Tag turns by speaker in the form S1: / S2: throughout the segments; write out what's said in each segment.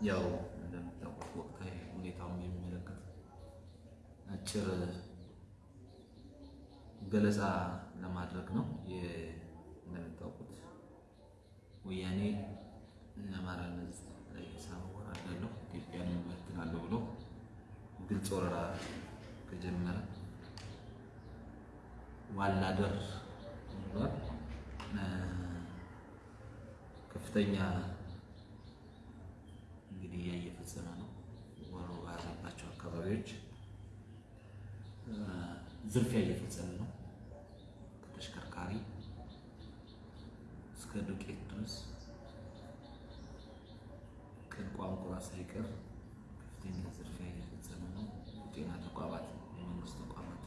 S1: ያው እንደምታውቁት ወቅታዊ ሁኔታውን የሚመለከት አጭር ገለጻ ለማድረግ ነው። እንደምታውቁት ወያኔ የአማራን ሕዝብ ላይ ሳወራለሁ ኢትዮጵያን እበትናለሁ ብሎ ግልጽ ወረራ ከጀመረ ዋላ ደር ብሏል። ከፍተኛ እንግዲህ እየፈጸመ ነው። ወሮ አካባቢዎች ዝርፊያ እየፈጸመ ነው። ከተሽከርካሪ እስከ ዱቄት ድረስ ከቋንቋ ሳይቀር ከፍተኛ ዝርፊያ እየፈጸመ ነው። ጤና ተቋማት፣ የመንግስት ተቋማት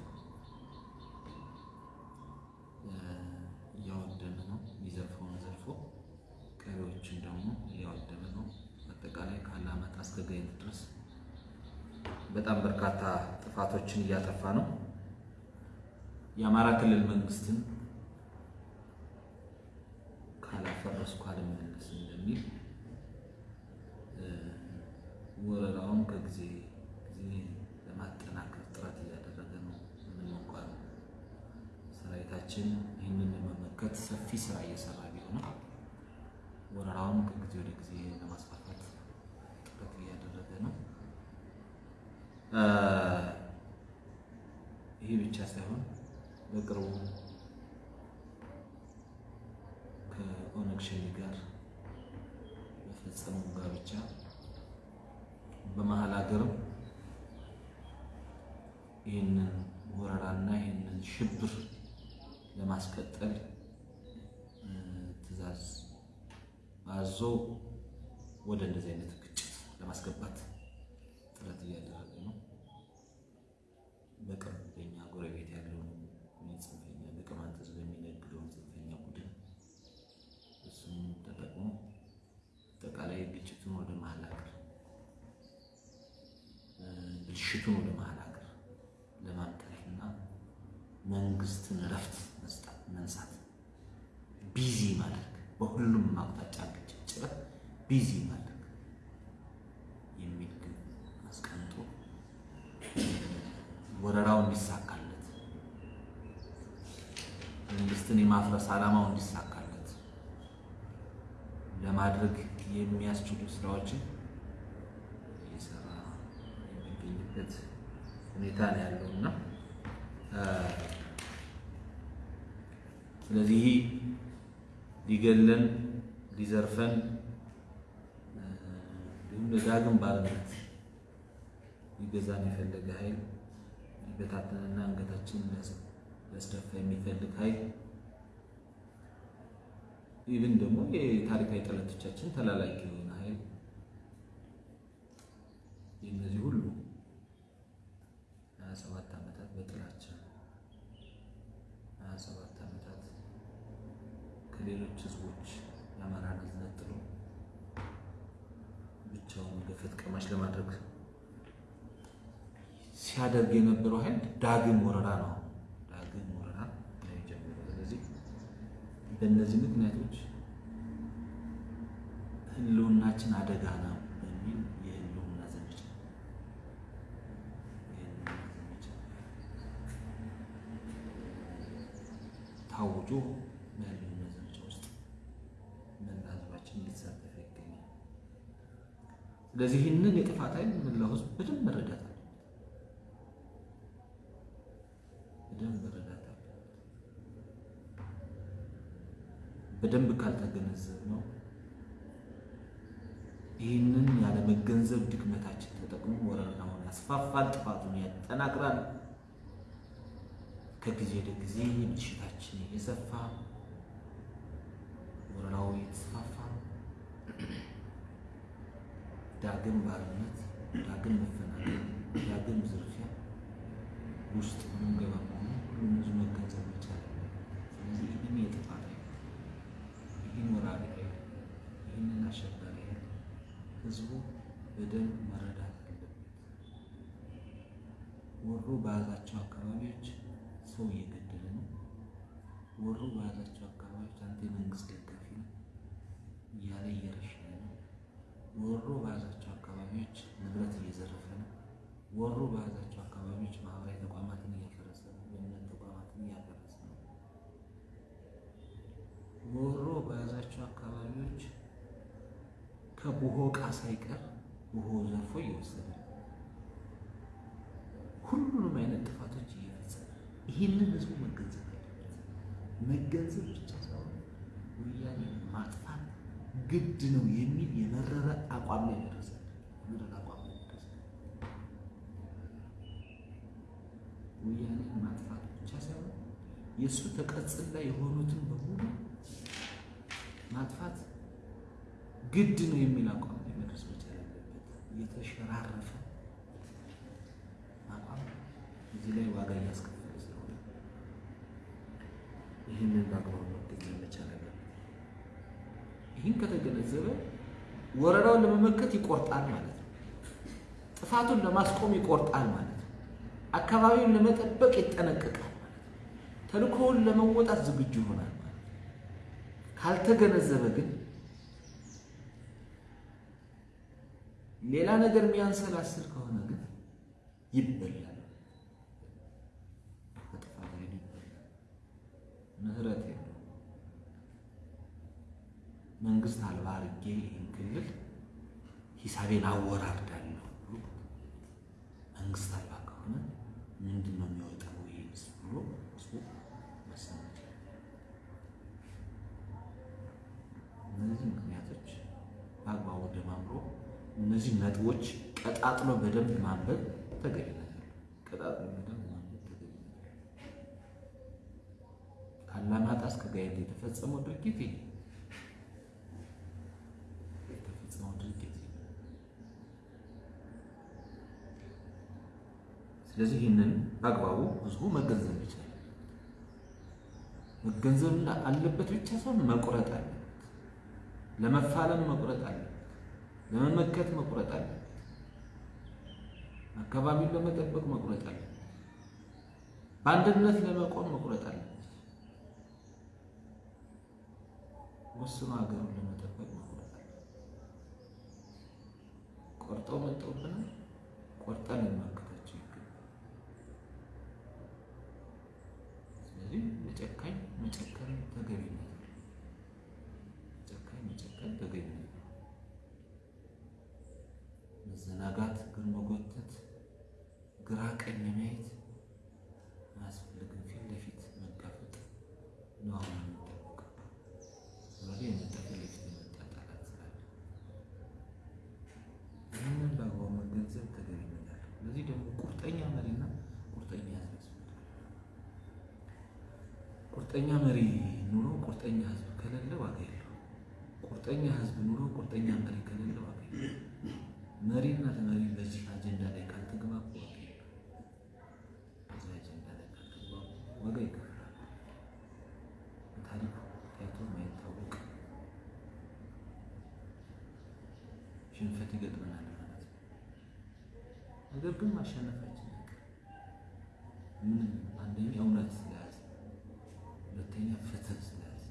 S1: እያወደመ ነው። የሚዘርፈውን ዘርፎ ቀሪዎችን ደግሞ እያወደመ ነው። አጠቃላይ ከአላማጣ እስከ ጋይንት ድረስ በጣም በርካታ ጥፋቶችን እያጠፋ ነው። የአማራ ክልል መንግስትን ካላፈረስኩ አልመለስም እንደሚል ወረራውን ከጊዜ ጊዜ ለማጠናከር ጥረት እያደረገ ነው። እንኳን ሰራዊታችን ይህንን ለመመከት ሰፊ ስራ እየሰራ ቢሆንም ወረራውን ከጊዜ ወደ ጊዜ ለማስፋፋት ጥረት እያደረገ ነው። ይህ ብቻ ሳይሆን በቅርቡ ከኦነግ ሸኔ ጋር በፈጸመው ጋብቻ በመሀል ሀገርም ይህንን ወረራና ይህንን ሽብር ለማስቀጠል ትዕዛዝ አዞ ወደ እንደዚህ አይነት ግጭት ለማስገባት ጥረት እያደረገ ነው። በቅርብ በኛ ጎረቤት ያለውን ጽንፈኛ በቅማንት ሕዝብ የሚነግደውን ጽንፈኛ ቡድን እሱም ተጠቅሞ አጠቃላይ ግጭቱን ወደ መሀል ሀገር ብልሽቱን ወደ መሀል ሀገር ለማምጣትና መንግስትን እረፍት መስጠት መንሳት busy ማድረግ በሁሉም አቅጣጫ ግጭት busy ማድረግ የሚል ግን አስቀምጦ ወረራው እንዲሳካለት መንግስትን የማፍረስ ዓላማው እንዲሳካለት ለማድረግ የሚያስችሉ ስራዎችን እየሰራ የሚገኝበት ሁኔታ ነው ያለው እና ስለዚህ ሊገለን ሊዘርፈን እንዲሁም ለዳግም ባርነት ሊገዛን የፈለገ ኃይል ሊበታተንና አንገታችንን ሊያስደፋ የሚፈልግ ኃይል ይህን ደግሞ የታሪካዊ ጠላቶቻችን ተላላኪ የሆነ ኃይል የእነዚህ ሁሉ ሲያደርግ የነበረው ኃይል ዳግም ወረራ ነው። ዳግም ወረራ ላይ ጀምሮ ስለዚህ በእነዚህ ምክንያቶች ህልውናችን አደጋ ነው በሚል የህልውና ዘመቻ ታውጆ በህልውና ዘመቻ ውስጥ መላ ህዝባችን እየተሳተፈ ይገኛል። ስለዚህ ይህንን የጥፋት ኃይል መላው ህዝብ በደንብ መረዳት አለ በደንብ መረዳት አለ። በደንብ ካልተገነዘብ ነው ይህንን ያለመገንዘብ ድክመታችን ተጠቅሞ ወረራውን ያስፋፋል፣ ጥፋቱን ያጠናክራል። ከጊዜ ወደ ጊዜ ብልሽታችን እየሰፋ ወረራው እየተስፋፋ ዳግም ባርነት፣ ዳግም መፈናቀል፣ ዳግም ዝርፊያ ውስጥ ምንገባ መሆኑ ሁሉም ብዙ መገንዘብ መቻል ስለዚህ ይህን የጥፋት ይህን ወራሪ ኃይል ይህንን አሸባሪ ኃይል ህዝቡ በደንብ መረዳት አለበት። ወሮ በያዛቸው አካባቢዎች ሰው እየገደለ ነው። ወሮ በያዛቸው አካባቢዎች አንተ የመንግስት ደጋፊ ነው እያለ እየረሸነ ነው። ወሮ በያዛቸው አካባቢዎች ንብረት እየዘረፈ ነው። ወሮ በያዛቸው አካባቢዎች ማህበራዊ ተቋማትን እያፈረሰ ነው። የእምነት ተቋማትን እያፈረሰ ነው። ወሮ በያዛቸው አካባቢዎች ከቡሆ ዕቃ ሳይቀር ቡሆ ዘርፎ እየወሰደ ሁሉንም አይነት ጥፋቶች እየፈጸመ ይህንን ህዝቡ መገንዘብ አለበት። መገንዘብ ብቻ ሳይሆን ወያኔ ማጥፋት ግድ ነው የሚል የመረረ አቋም ላይ ደረሰ። የመረረ አቋም ላይ ደረሰ። ወያኔ ማጥፋት ብቻ ሳይሆን የእሱ ተቀጽላ የሆኑትን በሙሉ ማጥፋት ግድ ነው የሚል አቋም ላይ መድረስ የተሸራረፈ አቋም እዚህ ላይ ዋጋ እያስከፈለ ስለሆነ ይህንን በአግባቡ መገንዘብ መቻል አለበት። ይህን ከተገነዘበ ወረራውን ለመመከት ይቆርጣል ማለት ነው። ጥፋቱን ለማስቆም ይቆርጣል ማለት ነው። አካባቢውን ለመጠበቅ ይጠነቀቃል ማለት ነው። ተልእኮውን ለመወጣት ዝግጁ ይሆናል ማለት ነው። ካልተገነዘበ ግን ሌላ ነገር የሚያንሰላስል ከሆነ ግን ይበላል። በጥፋት ላይ ምህረት መንግስት አልባ አድርጌ ይህን ክልል ሂሳቤን አወራርዳለሁ መንግስት አልባ ከሆነ ምንድን ነው የሚወጣው ይህስ ብሎ እሱ መሰመት እነዚህ እነዚህ ነጥቦች ቀጣጥሎ በደንብ ማንበብ ተገቢ ነገር ቀጣጥሎ በደንብ ማንበብ ተገቢ ከአላማጣ እስከ ጋይንት የተፈጸመው ድርጊት የተፈጸመው ድርጊት ስለዚህ ይህንን በአግባቡ ህዝቡ መገንዘብ ይችላል። መገንዘብ አለበት ብቻ ሳይሆን መቁረጥ አለበት። ለመፋለም መቁረጥ አለበት። ለመመከት መቁረጥ አለበት። አካባቢውን ለመጠበቅ መቁረጥ አለበት። በአንድነት ለመቆም መቁረጥ አለበት። ወስኖ ሀገሩን ለመጠበቅ መቁረጥ አለበት። ቆርጠው መጠውብናል። ቆርጠን ልንመክታቸው ይገባል። ስለዚህ መጨካኝ መጨከን ተገቢነት ነው። መጨካኝ መጨከን ተገቢነት ነው። መዘናጋት፣ እግር መጎተት፣ ግራ ቀኝ ማየት አያስፈልግም። ፊት ለፊት መጋፈጥ ነው አሁን የሚጠበቀው። የመጣ ፊት ለፊት የመጣ ጠላት ስላለ ይህንን በአግባቡ መገንዘብ ተገቢነት አለው። ለዚህ ደግሞ ቁርጠኛ መሪና ቁርጠኛ ህዝብ ያስፈልጋል። ቁርጠኛ መሪ ኑሮ ቁርጠኛ ህዝብ ከሌለ ዋጋ የለው። ቁርጠኛ ህዝብ ኑሮ ቁርጠኛ መሪ ከሌለ ዋጋ መሪና ተመሪ በዚህ አጀንዳ ላይ ካልተግባቡ በዚህ አጀንዳ ላይ ካልተግባቡ ዋጋ ይከፍላል። በታሪኩ ታይቶ የማይታወቅ ሽንፈት ይገጥመናል ማለት ነው። ነገር ግን ማሸነፋችን አይቀርም። ምንም አንደኛ እውነት ስለያዘ፣ ሁለተኛ ፍትህ ስለያዘ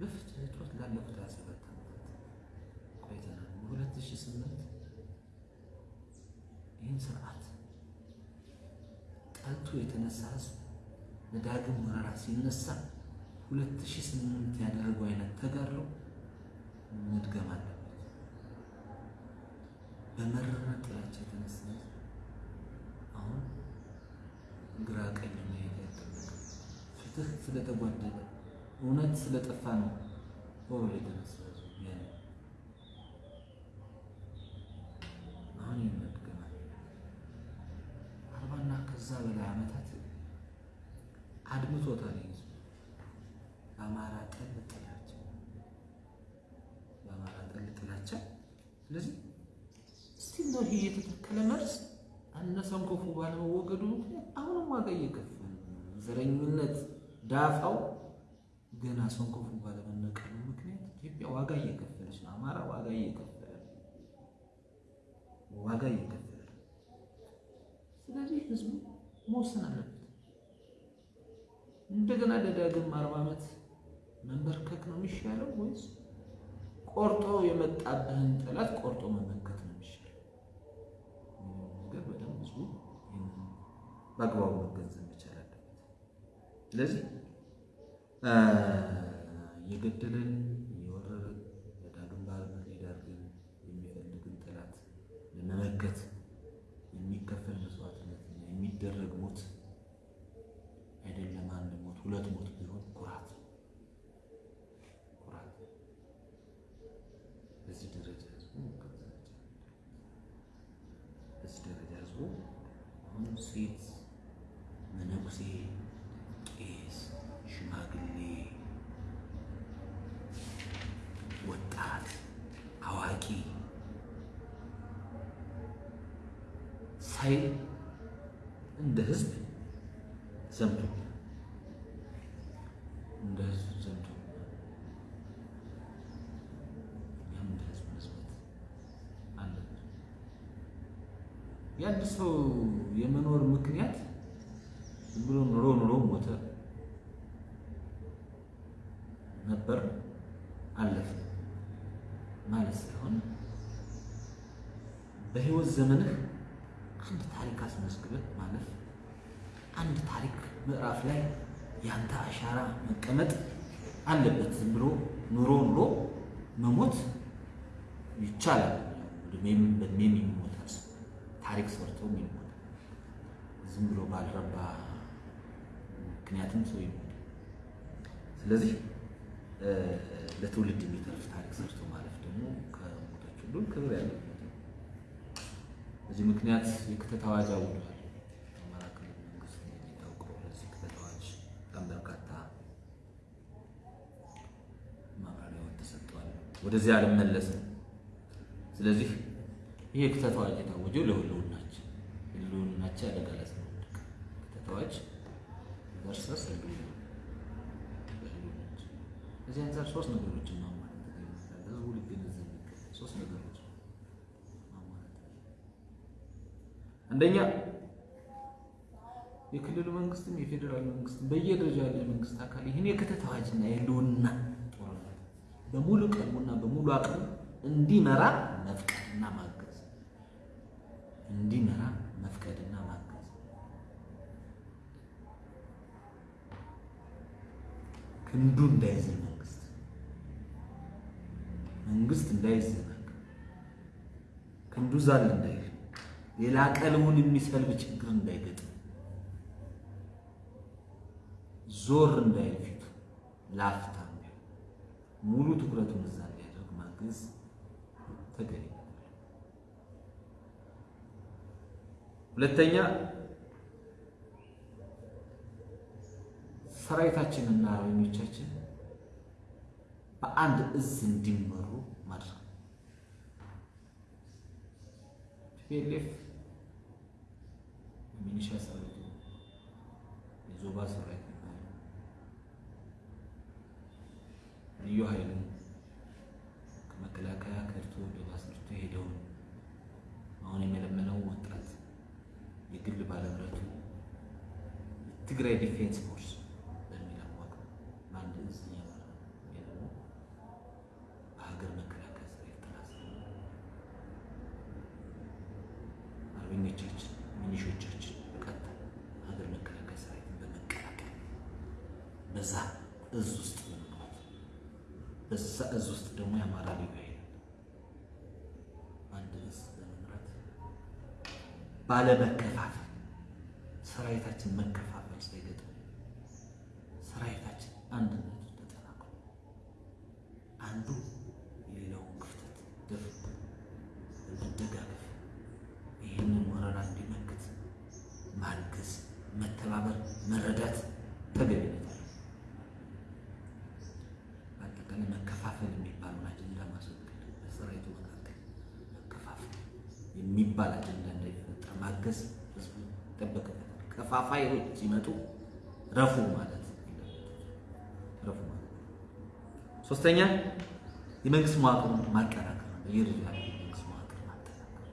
S1: በፍትህ እጦት ላለፉት ሀያ ሰባት ዓመታት ቆይተናል። በሁለት ሺህ ስምንት ይህን ስርዓት ጠልቶ የተነሳ ህዝብ ለዳግም ወረራ ሲነሳ ሁለት ሺህ ስምንት ያደረገው አይነት ተጋድሎ መድገም አለበት። በመረረ ጥላቻ የተነሳ አሁን ግራ ቀኝ መሄድ አይጠበቅም። ፍትህ ስለተጓደለ እውነት ስለጠፋ ነው ወበል የተነሳ ህዝብ ያለ አሁን ይህን መድገም አለ። አርባና ከዛ በላይ ዓመታት አድምቶታል ህዝብ በአማራ ጠል ጥላቻ በአማራ ጠል ጥላቻ። ስለዚህ እስቲ እንደው ይሄ የተተከለ መርዝ አነሰም ክፉ ባለመወገዱ አሁንም ዋጋ እየከፈለ ዘረኝነት ዳፋው ገና ሰንኮፉ ባለመነቀሉ ምክንያት ኢትዮጵያ ዋጋ እየከፈለች ነው። አማራ ዋጋ እየከፈለ ዋጋ እየከፈለ ስለዚህ ህዝቡ መወሰን አለበት። እንደገና ለዳግም አርባ ዓመት መንበርከክ ነው የሚሻለው ወይስ ቆርጦ የመጣብህን ጠላት ቆርጦ መመከት ነው የሚሻል ነገር ህዝቡ ይህንን በአግባቡ መገንዘብ መቻል አለበት። ስለዚህ የገደለን የወረረን የዳግም ባርነት የዳርግን የሚፈልግን ጠላት ለመመከት የሚከፈል መስዋዕትነትና የሚደረግ አንድ ሞት ሁለት ሞት ቢሆን ኩራት ነው። ኩራት በዚህ ደረጃ ህዝቡ በዚህ ደረጃ ህዝቡ አሁን ሴት መነኩሴ፣ ቄስ፣ ሽማግሌ፣ ወጣት፣ አዋቂ ሳይ እንደ ህዝብ ዘምቶ እንደ ህዝብ ዘምቶ እኛም እንደ ህዝብ መስበት አለብን። የአንድ ሰው የመኖር ምክንያት ዝም ብሎ ኑሮ ኑሮ ሞተ ነበር አለፈ ማለት ሳይሆን በህይወት ዘመንህ አንድ ታሪክ አስመዝግበህ ማለፍ አንድ ታሪክ ምዕራፍ ላይ ያንተ አሻራ መቀመጥ አለበት። ዝም ብሎ ኑሮ ኑሮ መሞት ይቻላል። እድሜም በእድሜም ታሪክ ሰርቶም ይሞታል። ዝም ብሎ ባልረባ ምክንያትም ሰው ይሞታል። ስለዚህ ለትውልድ የሚተርፍ ታሪክ ሰርቶ ማለፍ ደግሞ ከሞቶች ሁሉ ክብር ያለው በዚህ ምክንያት የክተት አዋጅ አውጇል። አማራ ክልል መንግስት የሚታወቀው ለዚህ ክተት አዋጅ በጣም በርካታ ማብራሪያዎች ተሰጥተዋል። ወደዚህ አልመለስም። ስለዚህ ይህ የክተት አዋጅ የታወጀው ለህልውናችን ህልውናችን አደጋ ላይ ስለወደቀ ክተት አዋጅ ቨርሰስ ህልውና እዚህ አንጻር ሶስት ነገሮችን ማሟላት ይመስላል። ህዝቡ ሊገነዘብ የሚገባው ሶስት ነገሮች ማሟላት አንደኛ የክልሉ መንግስትም የፌዴራል መንግስትም በየደረጃው ያለ መንግስት አካል ይህን የክተት አዋጅና የህልውና ጦርነት በሙሉ ቀልቡና በሙሉ አቅሙ እንዲመራ መፍቀድና ማገዝ እንዲመራ መፍቀድና ማገዝ ክንዱ እንዳይዝል መንግስት እንዳይዘናግ ክንዱ ዛል እንዳይል ሌላ ቀልቡን የሚሰልብ ችግር እንዳይገጥም ዞር እንዳይል ፊቱ ላፍታ ሙሉ ትኩረቱን እዛ እንዲያደርግ ማገዝ ተገቢ። ሁለተኛ ሰራዊታችንና አርበኞቻችን በአንድ እዝ እንዲመሩ ማድረግ። TPLF የሚሊሻ ሰራዊት የዞባ ሰራዊት ልዩ ኃይልን ከመከላከያ ከድቶ ወደ ባስርቶ ሄደውን አሁን የመለመለው ወጣት የግል ባለብረቱ የትግራይ Defense Force በሚል አዋቅሮ በአንድ እዝ እየመራ ደግሞ በሀገር መከላከያ ሰራዊት ጥላ ስር አርበኞቻችን ሚኒሾቻችን በቀጥታ ሀገር መከላከያ ሰራዊትን በመቀላቀል በዛ እዝ ውስጥ በመግባት በዛ እዝ ውስጥ ደግሞ የአማራ ልዩ ኃይል አንድ እዝ በመምራት ባለመከፋፈል ሰራዊታችን መከፋፈል ከፋፋዮች ሲመጡ ረፉ ማለት ረፉ ማለት። ሶስተኛ የመንግስት መዋቅሩን ማጠናከር ነው። የልጅ የመንግስት መዋቅር ማጠናከር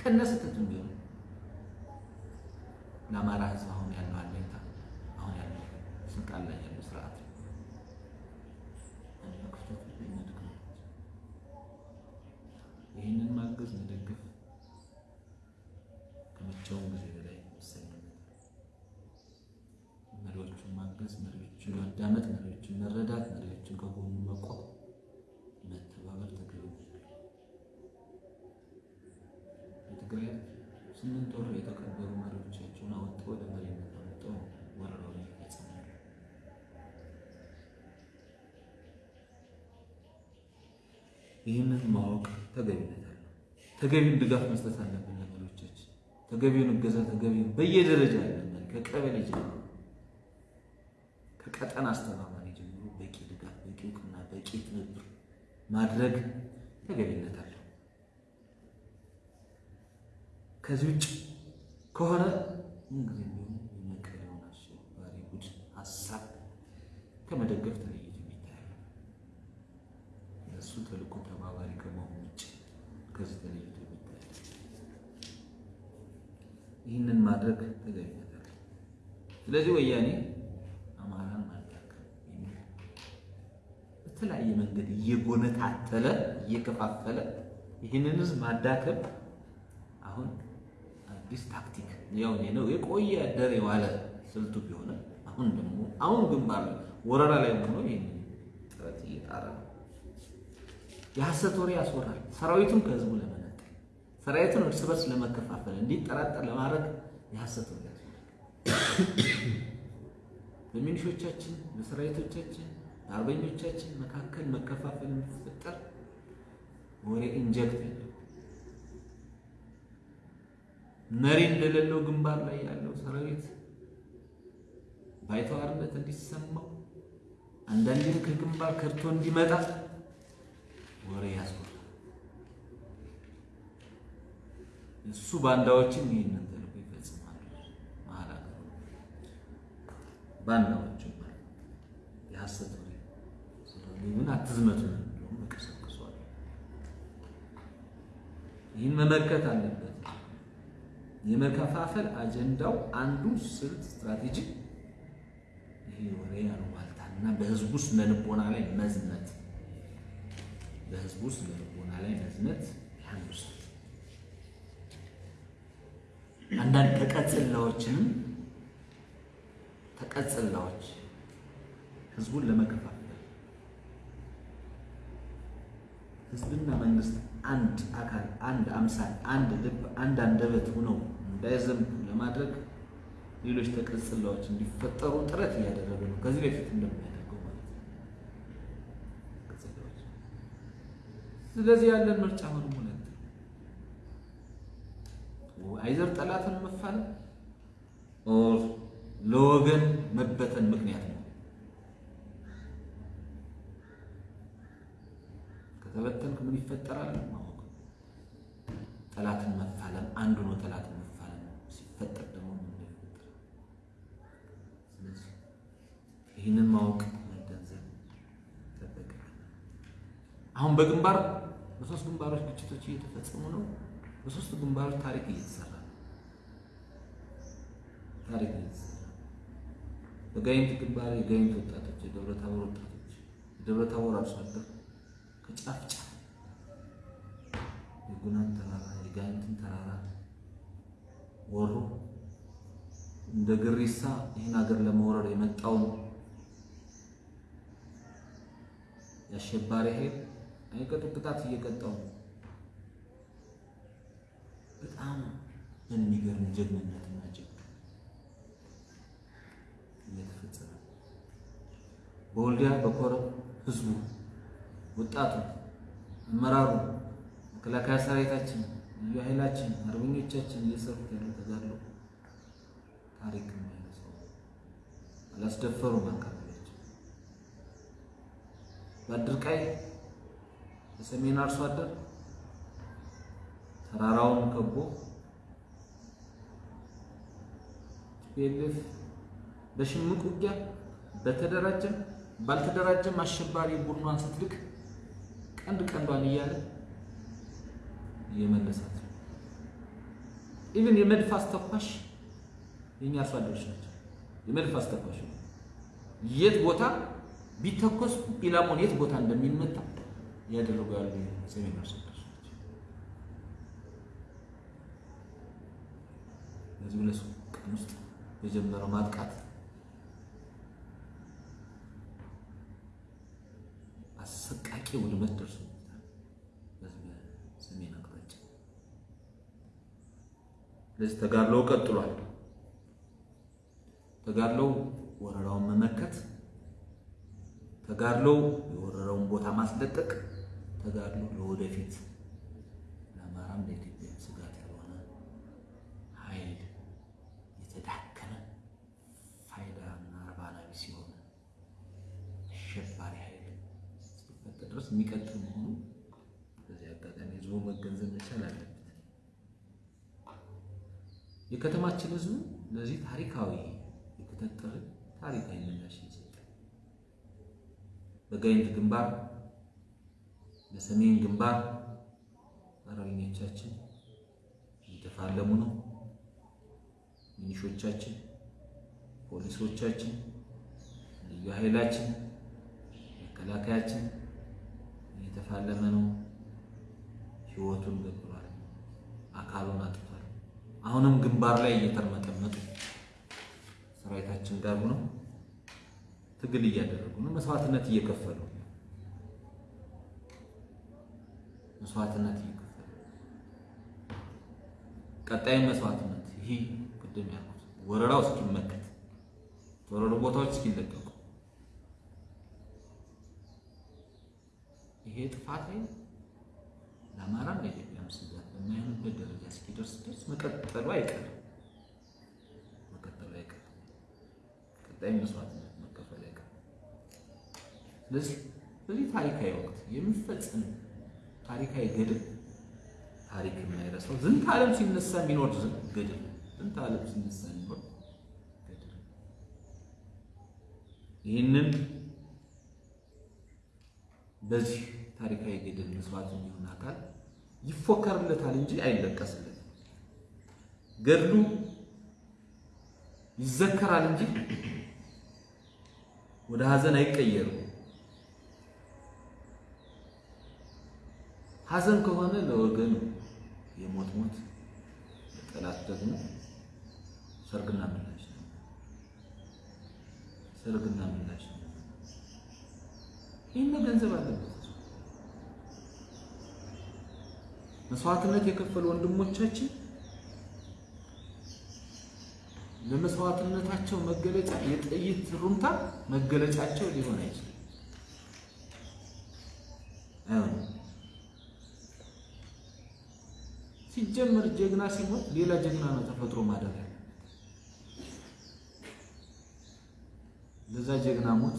S1: ከነሱ ቢሆን ለአማራ ህዝብ አሁን ያለው አለኝታ አሁን ያለው ስልጣን ላይ ያለው ስርዓት ይህንን ማገዝ መደገፍ ስምንት ወር የተቀበሩ መሪዎቻቸውን አወጥተው ወደ መሪነት ወረራውን እየፈጸሙ ያሉ ይህንን ማወቅ ተገቢነት አለው። ተገቢውን ድጋፍ መስጠት አለብን ለመሪዎቻችን። ተገቢውን እገዛ ተገቢውን በየደረጃ ያለን ከቀበሌ ጀምሮ ከቀጠና አስተባባሪ ጀምሮ በቂ ድጋፍ፣ በቂ እውቅና፣ በቂ ትብብር ማድረግ ተገቢነት አለው። ከዚህ ውጭ ከሆነ የመቀሌውን አሸባሪ ቡድን ሀሳብ ከመደገፍ ተለይቶ የሚታይ እሱ ተልእኮ ተባባሪ ከመሆኑ ውጭ ከዚህ ተለይቶ የሚታይ ይህንን ማድረግ አለ። ስለዚህ ወያኔ አማራን ማዳከም የሚል በተለያየ መንገድ እየጎነታተለ እየከፋፈለ ይህንን ህዝብ ማዳከም አሁን አዲስ ታክቲክ ያው ነው የቆየ ያደረ የዋለ ስልቱ ቢሆንም አሁን ደግሞ አሁን ግንባር ወረራ ላይ ሆኖ ይህን ጥረት እየጣረ ነው። የሐሰት ወሬ ያስወራል። ሰራዊቱን ከህዝቡ ለመነጠል ሰራዊቱን እርስ በርስ ለመከፋፈል እንዲጠራጠር ለማድረግ የሐሰት ወሬ ያስወራል። በሚኒሾቻችን በሰራዊቶቻችን በአርበኞቻችን መካከል መከፋፈል እንዲፈጠር ወሬ ኢንጀክት መሪ እንደሌለው ግንባር ላይ ያለው ሰራዊት ባይተዋርነት እንዲሰማው አንዳንዴም ከግንባር ከርቶ እንዲመጣ ወሬ ያስወራል። እሱ ባንዳዎችም ይህንን ተልዕኮ ይፈጽማሉ። መሀል ሀገር ባንዳዎችም የሐሰት ወሬ ምን አትዝመቱ እንደውም መቀሰቅሷል። ይህን መመከት አለበት። የመከፋፈል አጀንዳው አንዱ ስልት ስትራቴጂ ይሄ ወሬ አሉባልታና በህዝቡ ስነ ልቦና ላይ መዝመት በህዝቡ ስነ ልቦና ላይ መዝመት አንዱ ስልት። አንዳንድ ተቀጽላዎችንም ተቀጽላዎች ህዝቡን ለመከፋፈል ህዝብና መንግስት አንድ አካል፣ አንድ አምሳል፣ አንድ ልብ፣ አንድ አንደበት ሆነው እንዳይዘምቱ ለማድረግ ሌሎች ተቀጽላዎች እንዲፈጠሩ ጥረት እያደረገ ነው። ከዚህ በፊት እንደሚያደርገው ማለት ነው። ስለዚህ ያለን ምርጫ ሆነ ሁለት either ጠላትን መፋለም or ለወገን መበተን ምክንያት ነው። ከተበተንክ ምን ይፈጠራል? ማወቅ ጠላትን መፋለም አንዱ ነው። ጠላትን ሲፈጠር ደግሞ ምን እንደሚፈጠር ስለዚህ ይህንን ማወቅ መገንዘብ ይጠበቃል። አሁን በግንባር በሶስት ግንባሮች ግጭቶች እየተፈጸሙ ነው። በሶስት ግንባሮች ታሪክ እየተሰራ ነው። ታሪክ እየተሰራ በጋይንት ግንባር የጋይንት ወጣቶች፣ የደብረ ታቦር ወጣቶች፣ የደብረ ታቦር አርሶ አደር ከጫፍ ጫፍ የጉናን ተራራ የጋይንትን ተራራ ወሮ እንደ ግሪሳ ይህን ሀገር ለመውረር የመጣውን የአሸባሪ ኃይል አይቀጡ ቅጣት እየቀጣው በጣም በሚገርም ጀግንነትና ጀግና እየተፈጸመ በወልዲያ በኮረም ህዝቡ ወጣቱ አመራሩ መከላከያ ሰራዊታችን ልዩ ኃይላችን አርበኞቻችን እየሰሩት ያለው ተጋድሎ ታሪክ የሚያነሳው አላስደፈሩም። አካባቢያቸው በአድርቃይ የሰሜን አርሶ አደር ተራራውን ከቦ PLF በሽምቅ ውጊያ በተደራጀም ባልተደራጀም አሸባሪ ቡድኗን ስትልክ ቀንድ ቀንዷን እያለ የመነሳት ነው። Even የመድፍ አስተኳሽ የኛ አርሶ አደሮች ናቸው። የመድፍ አስተኳሽ የት ቦታ ቢተኮስ ኢላማውን የት ቦታ እንደሚመታ እያደረጉ ያሉ ሰሜን አርሶ አደሮች ናቸው። በዚህ ሁለት ቀን ውስጥ የጀመረው ማጥቃት አሰቃቂ ውድመት ደርሷል። ስለዚህ ተጋድሎው ቀጥሏል። ተጋድሎው ወረራውን መመከት፣ ተጋድሎው የወረረውን ቦታ ማስለቀቅ፣ ተጋድሎ ለወደፊት ለአማራም ለኢትዮጵያ ስጋት ያልሆነ ኃይል የተዳከመ ፋይዳ እና እርባና ቢስ የሆነ አሸባሪ ኃይል እስኪፈጠር ድረስ የሚቀጥል መሆኑ በዚህ አጋጣሚ ህዝቡ መገንዘብ መቻል አለበት። የከተማችን ህዝቡ ለዚህ ታሪካዊ የተጠጠረ ታሪካዊ ምላሽ ይሰጥ። በጋይንት ግንባር፣ በሰሜን ግንባር አርበኞቻችን እየተፋለሙ ነው። ሚኒሾቻችን፣ ፖሊሶቻችን፣ ልዩ ኃይላችን፣ መከላከያችን እየተፋለመ ነው። ህይወቱን ገብሯል፣ አካሉን አጥቷል። አሁንም ግንባር ላይ እየተርመጠመጡ ሰራዊታችን ጋር ነው ትግል እያደረጉ ነው። መስዋዕትነት እየከፈሉ መስዋዕትነት እየከፈሉ ቀጣይ መስዋዕትነት ይህ ቅድም ያልኩት ወረራው እስኪመከት የተወረሩ ቦታዎች እስኪለቀቁ። ይሄ ጥፋት ለአማራም ለኢትዮጵያም ስጋት በማይሆንበት ደረጃ እስኪደርስ ድረስ መቀጠሉ አይቀርም መቀጠሉ አይቀርም። ቀጣይ መስዋዕትነት መከፈል አይቀርም። ስለዚህ በዚህ ታሪካዊ ወቅት የሚፈጸም ታሪካዊ ገድል ታሪክ የማይረሳው ዝንተ ዓለም ሲነሳ የሚኖር ገድል ዝንተ ዓለም ሲነሳ የሚኖር ገድል ይህንን በዚህ ታሪካዊ ገድል መስዋዕት የሚሆን አካል ይፎከርለታል እንጂ አይለቀስለትም። ገድሉ ይዘከራል እንጂ ወደ ሀዘን አይቀየርም። ሀዘን ከሆነ ለወገን የሞት ሞት፣ ለጠላት ደግሞ ሰርግና ምላሽ ነው። ሰርግና ምላሽ ነው። ይህን መገንዘብ አለበት። መስዋዕትነት የከፈሉ ወንድሞቻችን ለመስዋዕትነታቸው መገለጫ የጥይት ሩምታ መገለጫቸው ሊሆን አይችልም። ሲጀመር ጀግና ሲሞት ሌላ ጀግና ነው ተፈጥሮ ማደር ያለ ለዛ ጀግና ሞት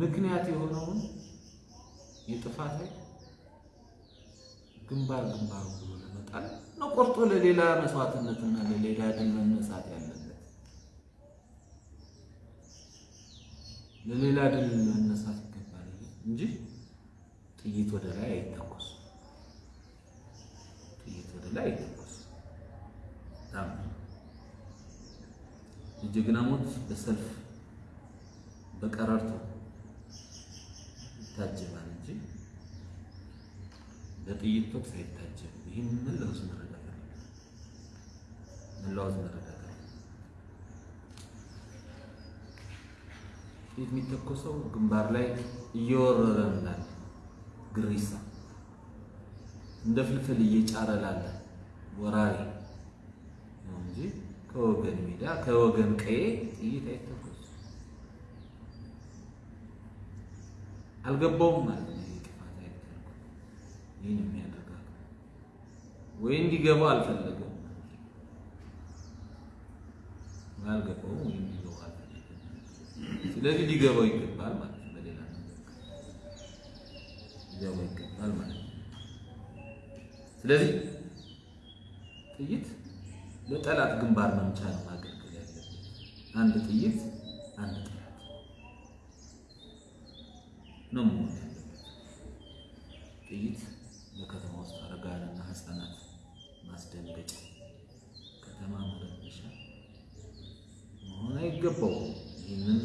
S1: ምክንያት የሆነውን የጥፋት ግንባር ግንባሩ ብሎ ለመጣል ነው ቆርጦ ለሌላ መስዋዕትነትና ለሌላ ድል መነሳት ያለበት ለሌላ ድል መነሳት ይገባል እንጂ ጥይት ወደ ላይ አይተኮስም። ጥይት ወደ ላይ አይተኮስም። የጀግና ሞት በሰልፍ በቀረርቶ ይታጀባል በጥይት ተኩስ አይታጀብም። ይህን መላውስ መረዳት አለ መላውስ መረዳት አለ። ጥይት የሚተኮሰው ግንባር ላይ እየወረረ ላለ ግሪሳ እንደ ፍልፍል እየጫረ ላለ ወራሪ ነው እንጂ ከወገን ሜዳ ከወገን ቀዬ ጥይት አይተኮስም። አልገባውም ማለት ይህን የሚያደርግ ወይ እንዲገባው አልፈለገም፣ አልገባውም፣ ወይ እንዲገባው አልፈለገም። ስለዚህ ሊገባው ይገባል ማለት ነው። በሌላ ሊገባው ይገባል ማለት ነው። ስለዚህ ጥይት ለጠላት ግንባር መምቻ ነው ማገልገል ያለበት። አንድ ጥይት አንድ ጠላት ነው መሆን ያለበት። ጥይት በከተማ ውስጥ አረጋውያንና ሕፃናት ማስደንገጫ፣ ከተማ መረበሻ መሆን አይገባውም። ይህንን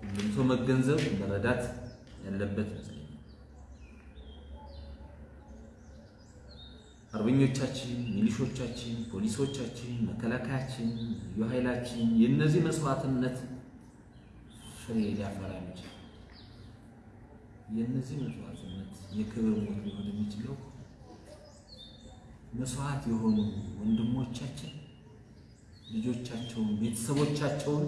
S1: ሁሉም ሰው መገንዘብ መረዳት ያለበት ይመስለኛል። አርበኞቻችን፣ ሚሊሾቻችን፣ ፖሊሶቻችን፣ መከላከያችን፣ ልዩ ኃይላችን የእነዚህ መስዋዕትነት ፍሬ ሊያፈራ የሚችል የእነዚህ መስዋዕትነት የክብር ሞት ሊሆን የሚችለው መስዋዕት የሆኑ ወንድሞቻችን ልጆቻቸውን፣ ቤተሰቦቻቸውን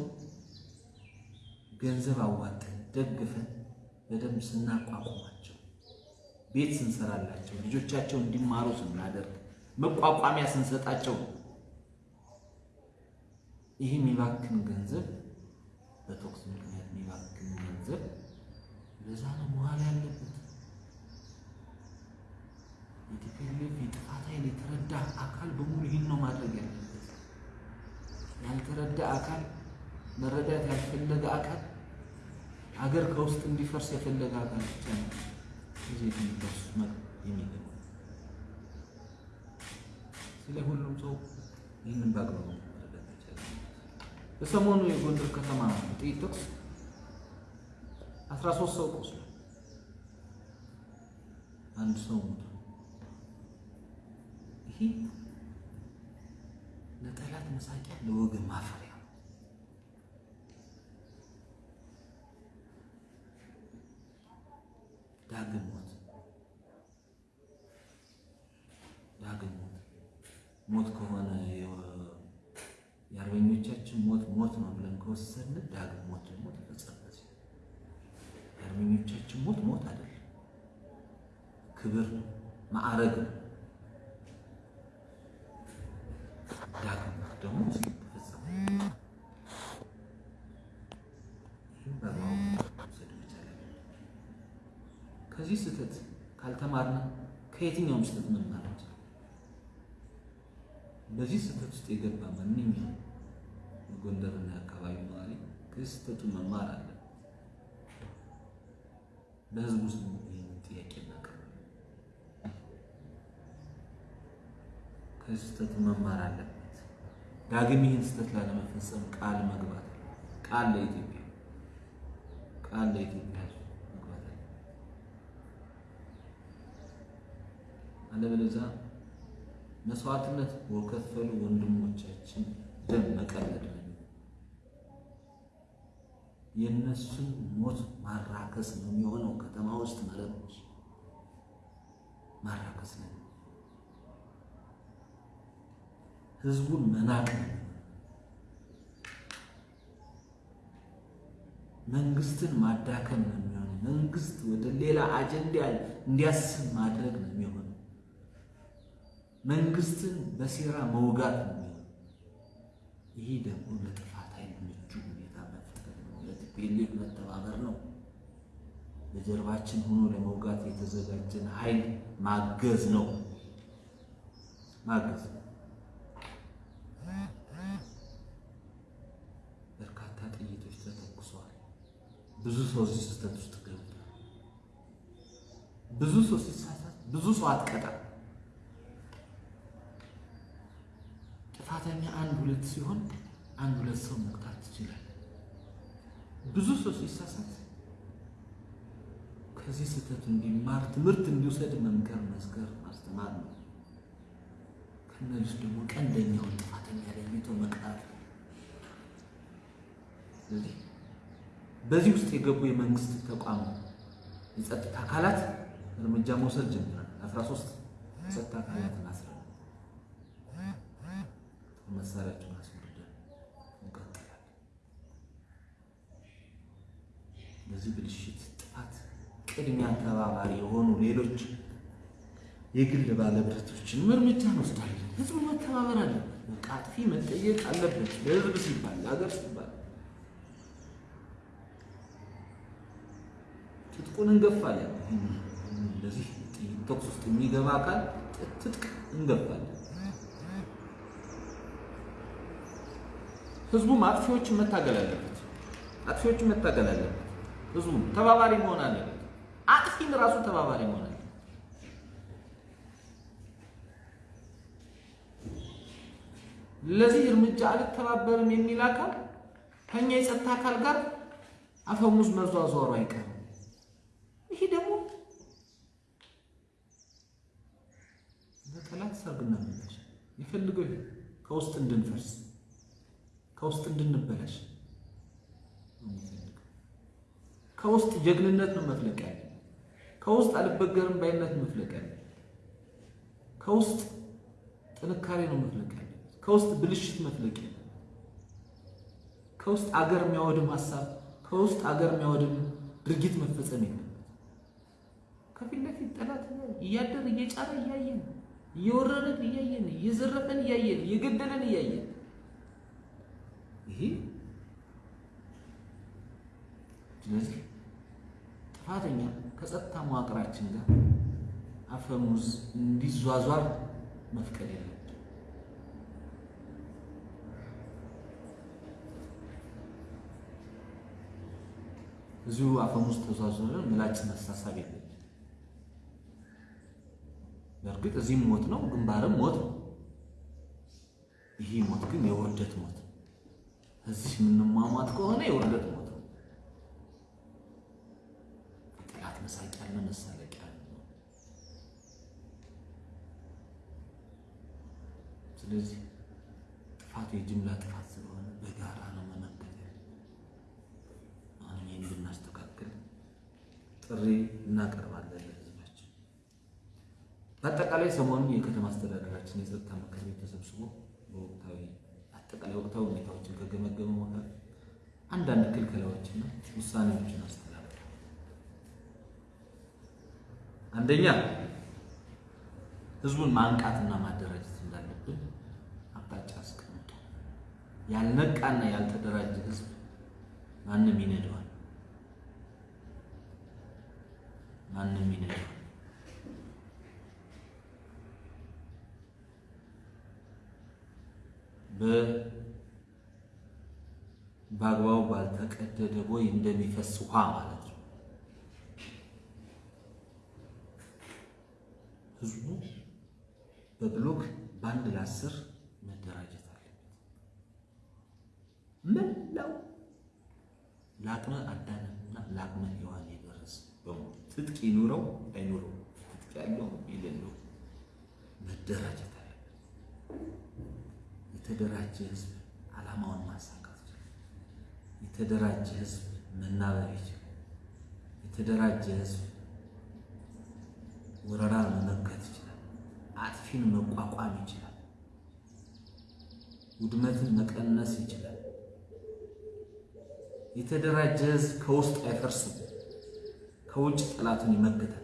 S1: ገንዘብ አዋጥን ደግፈን በደንብ ስናቋቁማቸው ቤት ስንሰራላቸው ልጆቻቸው እንዲማሩ ስናደርግ መቋቋሚያ ስንሰጣቸው ይህ የሚባክን ገንዘብ በቶክስ ምክንያት የሚባክን ገንዘብ ለዛ ነው መዋል ያለበት። የቲፒኤልኤፍ የጥፋት ኃይል የተረዳ አካል በሙሉ ይህን ነው ማድረግ ያለበት። ያልተረዳ አካል መረዳት ያልፈለገ አካል አገር ከውስጥ እንዲፈርስ የፈለገ አካል ብቻ ነው እዚህ የሚደርሱ የሚገባ። ስለ ሁሉም ሰው ይህንን በአግባቡ በሰሞኑ የጎንደር ከተማ ጥይት ተኩስ አስራ ሶስት ሰው ቆስሏል። አንድ ሰው ሞቷል። ይሄ ለጠላት መሳቂያ ለወገን ማፈሪያ ነው። ዳግም ሞት ዳግም ሞት ሞት ከሆነ የአርበኞቻችን ሞት ሞት ነው ብለን ዳግም ሞት ደግሞ ተፈጸመበት። የአርበኞቻችን ሞት ሞት አይደለም፣ ክብር ነው፣ ማዕረግ ነው። ዳግም ሞት ደግሞ ተፈጸመ። ይህም አለብን። ከዚህ ስህተት ካልተማርነ ከየትኛውም ስህተት መማር እንችላለን። በዚህ ስህተት ውስጥ የገባ ማንኛውም የጎንደርና የአካባቢ ነዋሪ ከዚህ ስህተቱ መማር አለ። በህዝቡ ውስጥ ጥያቄ እናቀርባለን። ከዚህ ስህተቱ መማር አለበት። ዳግም ይህን ስህተት ላለመፈጸም ቃል መግባት ቃል ለኢትዮጵያ ቃል ለኢትዮጵያ መግባት አለ። አለበለዚያ መስዋዕትነት በከፈሉ ወንድሞቻችን ደም መቀለድ የእነሱን ሞት ማራከስ ነው የሚሆነው። ከተማ ውስጥ መረቦች ማራከስ ነው። ህዝቡን መናቅ ነው። መንግስትን ማዳከም ነው የሚሆነው። መንግስት ወደ ሌላ አጀንዳ እንዲያስብ ማድረግ ነው የሚሆነው። መንግስትን በሴራ መውጋት ነው የሚሆነው። ይሄ ደግሞ ለጥፋት ኃይል ምቹ ሁኔታ መፍጠር ነው። ለቲፒኤልኤፍ መተባበር ነው። በጀርባችን ሆኖ ለመውጋት የተዘጋጀን ኃይል ማገዝ ነው ማገዝ ነው። በርካታ ጥይቶች ተተኩሰዋል። ብዙ ሰው እዚህ ስህተት ውስጥ ገብቷል። ብዙ ሰው ሲሳሳት ብዙ ሰው አትቀጣም። ጥፋተኛ አንድ ሁለት ሲሆን አንድ ሁለት ሰው መቅጣት ብዙ ሰው ሲሳሳት ከዚህ ስህተቱ እንዲማር ትምህርት እንዲወሰድ መምከር፣ መስከር፣ ማስተማር ነው። ከነዚህ ደግሞ ቀንደኛውን ጥፋተኛ ለይቶ መቅጣት ስለዚህ በዚህ ውስጥ የገቡ የመንግስት ተቋም የጸጥታ አካላት እርምጃ መውሰድ ጀምራል። አስራ ሶስት የጸጥታ አካላትን አስረ መሳሪያቸውን አስወርደን እንቀጥላለን። በዚህ ብልሽት ጥፋት ቅድሚያ ተባባሪ የሆኑ ሌሎች የግል ባለብረቶችንም እርምጃ እንወስዳለን። ህዝቡ መተባበር አለበት። በቃ አጥፊ መጠየቅ አለበት። ለህዝብ ሲባል ለሀገር ሲባል ትጥቁን እንገፋለን። እንደዚህ ተኩስ ውስጥ የሚገባ አካል ትጥቅ እንገፋለን። ህዝቡም አጥፊዎችን መታገል አለበት። አጥፊዎችን መታገል አለበት። ህዝቡም ተባባሪ መሆን አለበት። አጥፊም ራሱ ተባባሪ መሆን አለበት። ለዚህ እርምጃ አልተባበርም የሚል አካል ከኛ የጸጥታ አካል ጋር አፈሙዝ መዟዟሩ አይቀርም። ይሄ ደግሞ በጠላት የፈልገው ከውስጥ እንድንፈርስ ከውስጥ እንድንበላሽ ከውስጥ ጀግንነት ነው መፍለቅ ያለ። ከውስጥ አልበገርም ባይነት መፍለቅ ያለ። ከውስጥ ጥንካሬ ነው መፍለቅ ያለ። ከውስጥ ብልሽት መፍለቅ ያለ። ከውስጥ አገር የሚያወድም ሀሳብ ከውስጥ አገር የሚያወድም ድርጊት መፈጸም የለም። ከፊት ለፊት ጠላት እያደር እየጫረ እያየን እየወረረን እያየን እየዘረፈን እያየን እየገደለን እያየን። ይሄ ስለዚህ ጥፋተኛ ከጸጥታ መዋቅራችን ጋር አፈሙዝ እንዲዟዟር መፍቀድ የለም። እዚሁ አፈሙዝ ተዟዙረ ምላጭ መሳሳብ የለም። በእርግጥ እዚህም ሞት ነው፣ ግንባርም ሞት ነው። ይህ ሞት ግን የውርደት ሞት እዚህ የምንሟሟት ከሆነ የውርደት ነው። ጠላት መሳቂያና መሳለቂያ ነው። ስለዚህ ጥፋቱ የጅምላ ጥፋት ስለሆነ በጋራ ነው መመከት አሁን እንድናስተካክል ጥሪ እናቀርባለን በአጠቃላይ ሰሞኑን የከተማ አስተዳደራችን የጸጥታ ምክር ቤት ተሰብስቦ በወቅታዊ አጠቃላይ ወቅታዊ ሁኔታዎችን ከገመገመ በኋላ አንዳንድ ክልከላዎችና ውሳኔዎችን አስተላልፏል። አንደኛ ህዝቡን ማንቃትና ማደራጀት እንዳለብን አቅጣጫ አስቀምጦ ያልነቃና ያልተደራጀ ህዝብ ማንም ይነደዋል፣ ማንም ይነደዋል። በአግባቡ ባልተቀደደ ቦይ እንደሚፈስ ውሃ ማለት ነው። ህዝቡ በብሎክ በአንድ ለአስር መደራጀት አለበት። መላው ለአቅመ አዳምና ለአቅመ ሔዋን የደረሰ በሙሉ ትጥቅ ይኑረው አይኑረው፣ ትጥቅ ያለው የሌለው መደራጀት አለበት። የተደራጀ ህዝብ ዓላማውን ማሳካት ይችላል። የተደራጀ ህዝብ መናበብ ይችላል። የተደራጀ ህዝብ ወረራን መመከት ይችላል። አጥፊን መቋቋም ይችላል። ውድመትን መቀነስ ይችላል። የተደራጀ ህዝብ ከውስጥ አይፈርስም፣ ከውጭ ጠላቱን ይመክታል።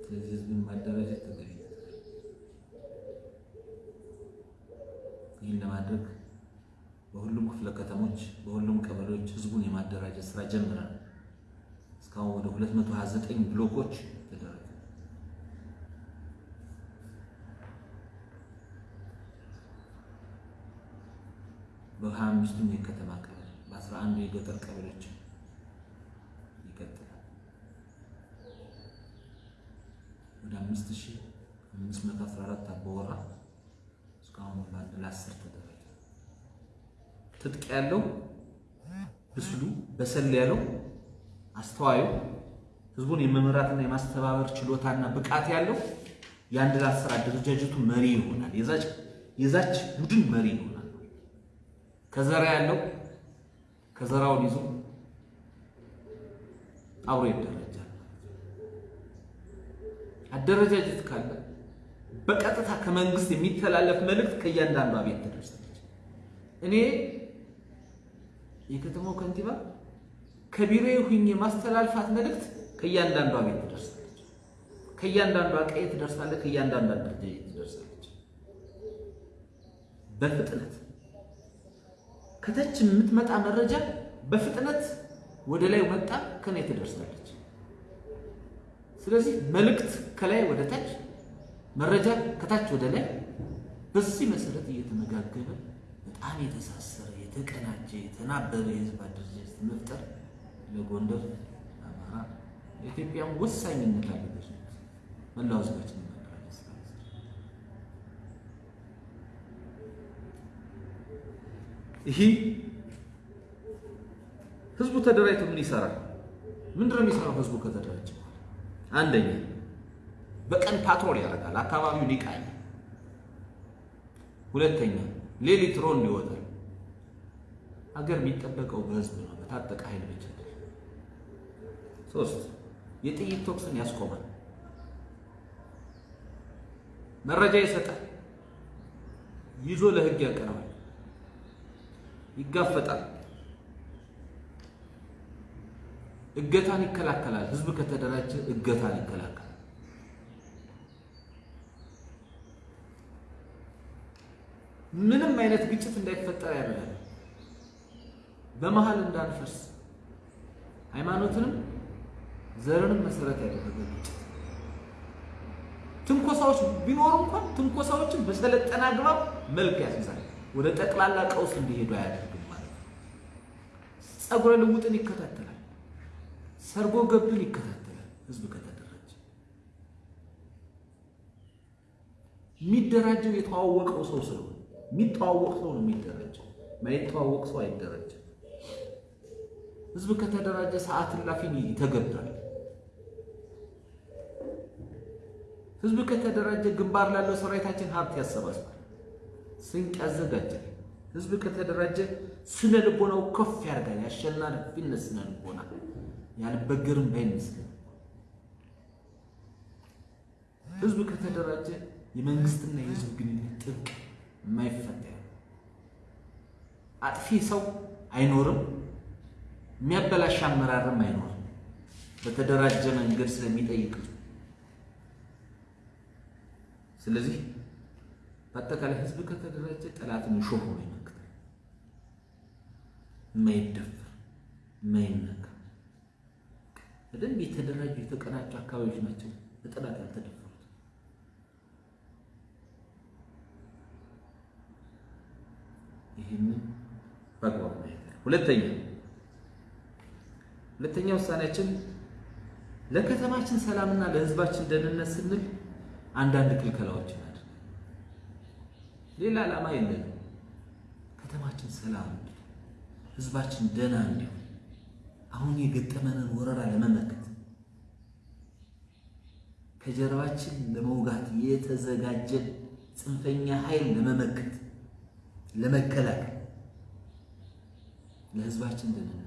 S1: ስለዚህ ህዝብን ማደራጀት ተገቢ ይህን ለማድረግ በሁሉም ክፍለ ከተሞች በሁሉም ቀበሌዎች ህዝቡን የማደራጀት ስራ ጀምረናል። እስካሁን ወደ 229 ብሎኮች ተደረገ። በሀያ አምስቱም የከተማ ቀበሌ በአስራ አንዱ የገጠር ቀበሌዎች ይቀጥላል። ወደ አምስት ሺህ አምስት መቶ አስራ አራት አባወራ እስካሁን በአንድ ለአስር ተደረገ። ትጥቅ ያለው ብስሉ በሰል ያለው አስተዋዩ ህዝቡን የመምራትና የማስተባበር ችሎታና ብቃት ያለው የአንድ ለአስር አደረጃጀቱ መሪ ይሆናል። የዛች ቡድን መሪ ይሆናል። ከዘራ ያለው ከዘራውን ይዞ አብሮ ይደረጃል። አደረጃጀት ካለ በቀጥታ ከመንግስት የሚተላለፍ መልእክት ከእያንዳንዷ ቤት ትደርሳለች። እኔ የከተማው ከንቲባ ከቢሮ ሁኜ የማስተላልፋት መልእክት ከእያንዳንዷ ቤት ትደርሳለች። ከእያንዳንዷ ቀይ ትደርሳለች። ከእያንዳንዷ አደረጃጀት ትደርሳለች። በፍጥነት ከታች የምትመጣ መረጃ በፍጥነት ወደ ላይ መጣ ከኔ ትደርሳለች። ስለዚህ መልእክት ከላይ ወደ ታች፣ መረጃ ከታች ወደ ላይ፣ በዚህ መሰረት እየተመጋገበ በጣም የተሳሰረ የተቀናጀ የተናበበ የህዝብ አደረጃጀት መፍጠር ለጎንደር፣ ለአማራ፣ ለኢትዮጵያም ወሳኝነት አለበት። መላው ህዝባችን ማደራጀት ስራ ይህ ህዝቡ ተደራጅቶ ምን ይሰራል? ምንድነው የሚሰራው? ህዝቡ ከተደራጀ አንደኛ በቀን ፓትሮል ያደርጋል፣ አካባቢውን ይቃኛል። ሁለተኛ ሌሊት ሮንድ ይወጣል። ሀገር የሚጠበቀው በህዝብ ነው፣ በታጠቀ ኃይል ብቻ። ሶስት የጥይት ተኩስን ያስቆማል። መረጃ ይሰጣል፣ ይዞ ለህግ ያቀርባል፣ ይጋፈጣል፣ እገታን ይከላከላል። ህዝብ ከተደራጀ እገታን ይከላከላል። ምንም አይነት ግጭት እንዳይፈጠር ያደርጋል። በመሀል እንዳንፈርስ ሃይማኖትንም ዘርንም መሰረት ያደረገ ግጭት ትንኮሳዎች ቢኖሩ እንኳን ትንኮሳዎችን በሰለጠነ አግባብ መልክ ያስይዛል። ወደ ጠቅላላ ቀውስ እንዲሄዱ አያደርግም ማለት ነው። ጸጉረ ልውጥን ይከታተላል። ሰርጎ ገብን ይከታተላል። ህዝብ ከተደራጀ የሚደራጀው የተዋወቀው ሰው ስለሆነ የሚተዋወቅ ሰው ነው የሚደራጀው። ማይተዋወቅ ሰው አይደራጀም። ህዝብ ከተደራጀ ሰዓት እላፊን ይተገብራል። ህዝብ ከተደራጀ ግንባር ላለው ሰራዊታችን ሀብት ያሰባስባል፣ ስንቅ ያዘጋጃል። ህዝብ ከተደራጀ ስነ ልቦናው ከፍ ያደርጋል። የአሸናፊነት ስነ ልቦና ያልበገርም ባይመስል ህዝብ ከተደራጀ የመንግስትና የህዝብ ግንኙነት ጥብቅ የማይፈታ አጥፊ ሰው አይኖርም፣ የሚያበላሽ አመራርም አይኖርም። በተደራጀ መንገድ ስለሚጠይቅ ስለዚህ በአጠቃላይ ህዝብ ከተደራጀ ጠላትን ሾህ ሆኖ ይመክታል። የማይደፈር የማይነካ በደንብ የተደራጁ የተቀናጁ አካባቢዎች ናቸው በጠላት ያልተደፈሩት። ይህንን በአግባቡ ማየት ሁለተኛ ሁለተኛ ውሳኔያችን ለከተማችን ሰላምና ለህዝባችን ደህንነት ስንል አንዳንድ ክልከላዎችን አድርገን ሌላ ዓላማ የለንም። ከተማችን ሰላም እንዲሆን ህዝባችን ደህና እንዲሆን አሁን የገጠመንን ወረራ ለመመከት ከጀርባችን ለመውጋት የተዘጋጀ ጽንፈኛ ኃይል ለመመከት ለመከላከል ለህዝባችን ደህንነት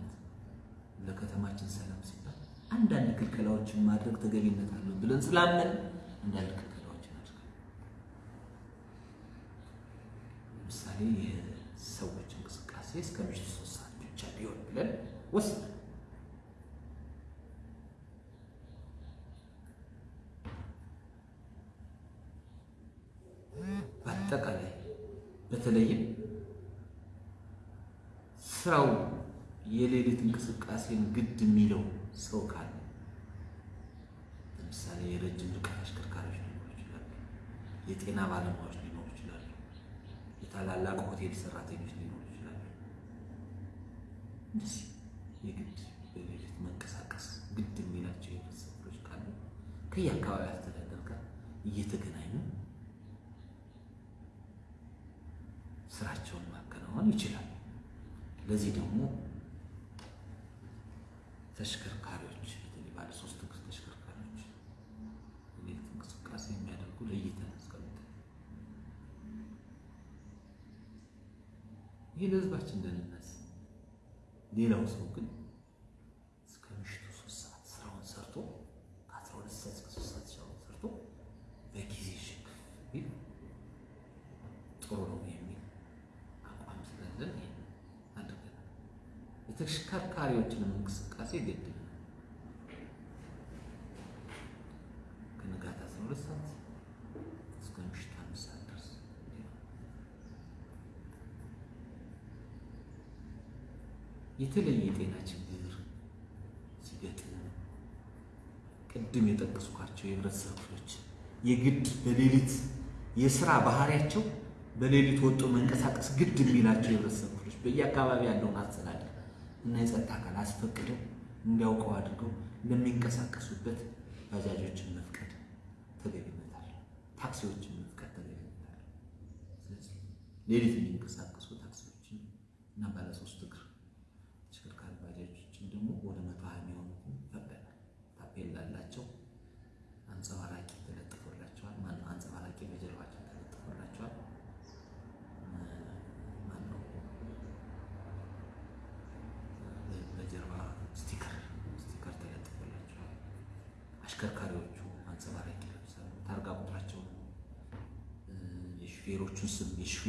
S1: ለከተማችን ሰላም ሲባል አንዳንድ ክልከላዎችን ማድረግ ተገቢነት አለው ብለን ስላመን አንዳንድ ክልከላዎችን አድርገን ለምሳሌ የሰዎች እንቅስቃሴ እስከ ምሽቱ ሶስት ሰዓት ብቻ ቢሆን ብለን ወስነን በአጠቃላይ በተለይም ስራው የሌሊት እንቅስቃሴን ግድ የሚለው ሰው ካለ ለምሳሌ የረጅም ርቀት አሽከርካሪዎች ሊኖሩ ይችላሉ። የጤና ባለሙያዎች የታላላቅ ሆቴል ሰራተኞች ሊኖሩ ይችላሉ። እንደዚህ የግድ በሌሊት መንቀሳቀስ ግድ የሚላቸው የህብረተሰብ ክፍሎች ካሉ ከየአካባቢ አስተዳደር ጋር እየተገናኙ ስራቸውን ማከናወን ይችላሉ። ለዚህ ደግሞ ተሽከርካሪዎች በተለይ ባለ ሶስት እግር ተሽከርካሪዎች የሌሊት እንቅስቃሴ የሚያደርጉ ለይተን አስቀምጠን ይህ ለህዝባችን ደህንነት። ሌላው ሰው ግን እስከ ምሽቱ ሶስት ሰዓት ስራውን ሰርቶ ከአስራ ሁለት ሰዓት እስከ ሶስት ሰዓት ስራውን ሰርቶ በጊዜ ሽግፍ ቢል ጥሩ ነው የሚል አቋም ስላለን አድርገናል። የተሽከርካሪዎችንም እንቅስቃሴ ግድ ነው። ከንጋት አስራ ሁለት ሰዓት እስከ ምሽቱ አምስት ሰዓት ድረስ የተለየ የጤና ችግር ሲገጥም ቅድም የጠቀስኳቸው የህብረተሰብ ክፍሎች የግድ በሌሊት የስራ ባህሪያቸው በሌሊት ወጦ መንቀሳቀስ ግድ የሚላቸው የህብረተሰብ ክፍሎች በየአካባቢ ያለውን አስተዳደር እና የጸጥታ አካል አስፈቅደው እንዲያውቀው አድርገው ለሚንቀሳቀሱበት ባጃጆችን መፍቀድ ተገቢነት አለ። ታክሲዎችን መፍቀድ ተገቢነት አለ። ስለዚህ ሌሊት የሚንቀሳቀሱ ታክሲዎችን እና ባለሶስት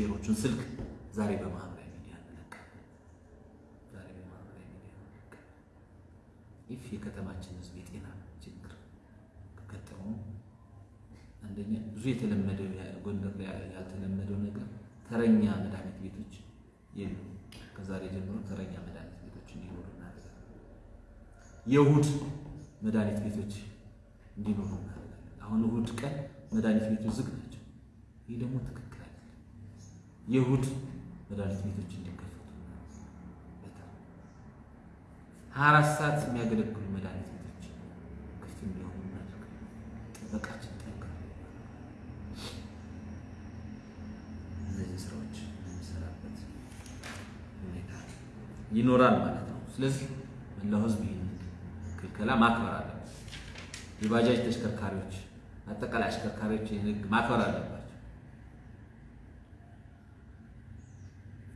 S1: የሹፌሮቹን ስልክ ዛሬ በማህበራዊ ሚዲያ እንለቃለን። ዛሬ የከተማችን ህዝብ የጤና ችግር ከገጠሙ አንደኛ ብዙ የተለመደው ጎንደር ያልተለመደው ነገር ተረኛ መድኃኒት ቤቶች የሉ። ከዛሬ ጀምሮ ተረኛ መድኃኒት ቤቶች እንዲኖሩ እናደርጋለን። የእሁድ መድኃኒት ቤቶች እንዲኖሩ እናደርጋለን። አሁን እሁድ ቀን መድኃኒት ቤቶች ዝግ ናቸው። ይህ ደግሞ ትክክል የእሁድ መድኃኒት ቤቶች እንዲከፈቱ በጣም ሀያ አራት ሰዓት የሚያገለግሉ መድኃኒት ቤቶች ክፍት እንዲሆኑ እናደርጋለን። ጥበቃችን ጠንክር እነዚህ ስራዎች የሚሰራበት ሁኔታ ይኖራል ማለት ነው። ስለዚህ መላው ህዝብ ይህን ክልከላ ማክበር አለበት። የባጃጅ ተሽከርካሪዎች፣ አጠቃላይ አሽከርካሪዎች ይህን ህግ ማክበር አለባቸው።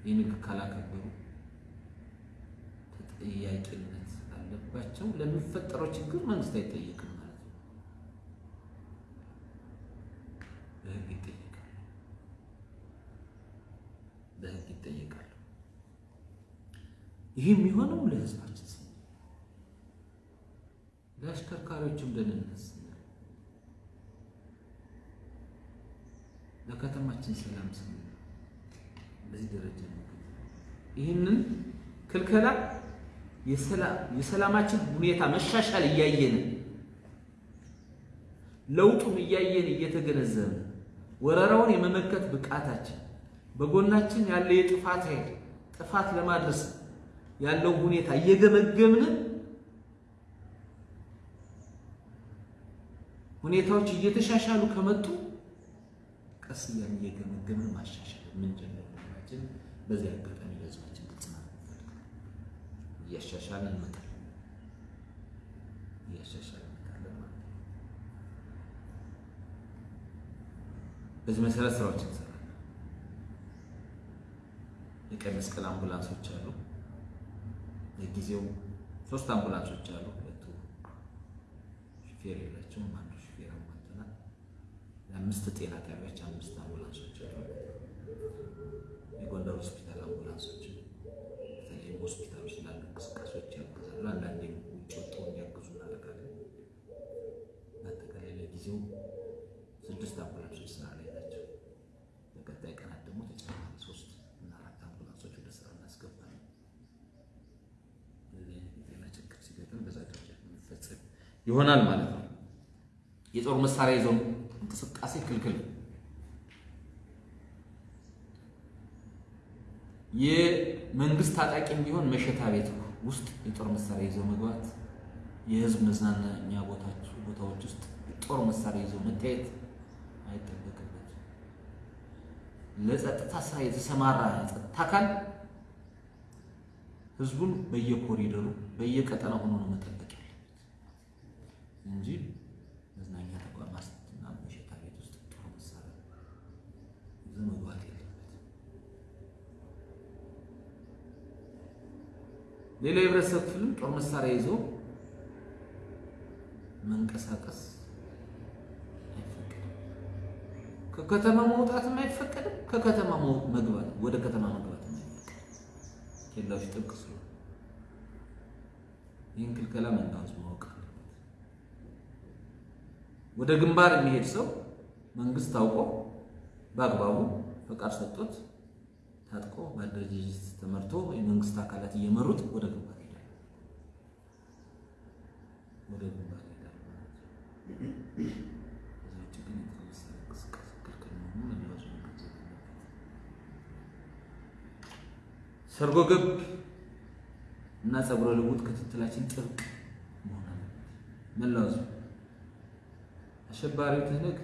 S1: ይህን ህግ ካላከበሩ ተጠያቂነት አለባቸው። ለሚፈጠረው ችግር መንግስት አይጠየቅም ማለት ነው። በህግ ይጠየቃል። በህግ ይጠየቃሉ። ይህ የሚሆነው ለህዝባችን ስንል ለአሽከርካሪዎችም ደህንነት ስንል ለከተማችን ሰላም ስንል በዚህ ደረጃ ነው። ይህንን ክልከላ የሰላማችን ሁኔታ መሻሻል እያየን ለውጡም እያየን እየተገነዘብን ወረራውን የመመከት ብቃታችን በጎናችን ያለ የጥፋት ኃይል ጥፋት ለማድረስ ያለው ሁኔታ እየገመገምን ሁኔታዎች እየተሻሻሉ ከመጡ ቀስ እያልን እየገመገምን ማሻሻል የምንጀምር መሆናችን በዚህ አጋጣሚ ለህዝባችን ግልጽ ማለት እያሻሻልን እንመጣለን እያሻሻልን እንመጣለን ማለት ነው። በዚህ መሰረት ስራዎች እንሰራለን። የቀይ መስቀል አምቡላንሶች አሉ። ለጊዜው ሶስት አምቡላንሶች አሉ። ሁለቱ ሹፌር የላቸውም። አንዱ ሹፌር አሟልተናል። ለአምስት ጤና ጣቢያዎች አምስት አምቡላንሶች አሉ። የጎንደር ሆስፒታል አምቡላንሶች በተለይም ሆስፒታሎች ላሉ እንቅስቃሴዎች ያግዛሉ። አንዳንዴ ውጭ ወጥተው እንዲያግዙ እናደርጋለን። በአጠቃላይ ለጊዜው ስድስት አምቡላንሶች ስራ ላይ ናቸው። በቀጣይ ቀናት ደግሞ ተጨማሪ ሶስት እና አራት አምቡላንሶች ወደ ስራ እናስገባለን። የጤና ችግር ሲገጥም በዛ ደረጃ የሚፈጸም ይሆናል ማለት ነው። የጦር መሳሪያ ይዘው እንቅስቃሴ ክልክል የመንግስት ታጣቂም ቢሆን መሸታ ቤት ውስጥ የጦር መሳሪያ ይዘው መግባት፣ የህዝብ መዝናኛ ቦታዎች ውስጥ የጦር መሳሪያ ይዘው መታየት አይጠበቅበትም። ለጸጥታ ስራ የተሰማራ ጸጥታ አካል ህዝቡን በየኮሪደሩ በየቀጠናው ሆኖ ነው መጠበቅ እንጂ መዝናኛ ተቋማት እና መሸታ ቤት ውስጥ ጦር መሳሪያ ይዞ መግባት የለበትም። ሌላ የህብረተሰብ ክፍልም ጦር መሳሪያ ይዞ መንቀሳቀስ አይፈቀድም። ከከተማ መውጣትም አይፈቀድም። ከከተማ መግባት ወደ ከተማ መግባት ኬላዎች ጥብቅ ስለሆነ ይህን ክልከላ ህዝብ ማወቅ ወደ ግንባር የሚሄድ ሰው መንግስት ታውቆ በአግባቡ ፈቃድ ሰጥቶት ታጥቆ በአደረጃጀት ተመርቶ የመንግስት አካላት እየመሩት ወደ ግንባር ይሄዳል። ወደ ግንባር ይሄዳል ማለት ነው። ሰርጎ ገብ እና ጸጉረ ልውጥ ክትትላችን ጥብቅ መሆን አለበት። መላው አሸባሪው ትህነግ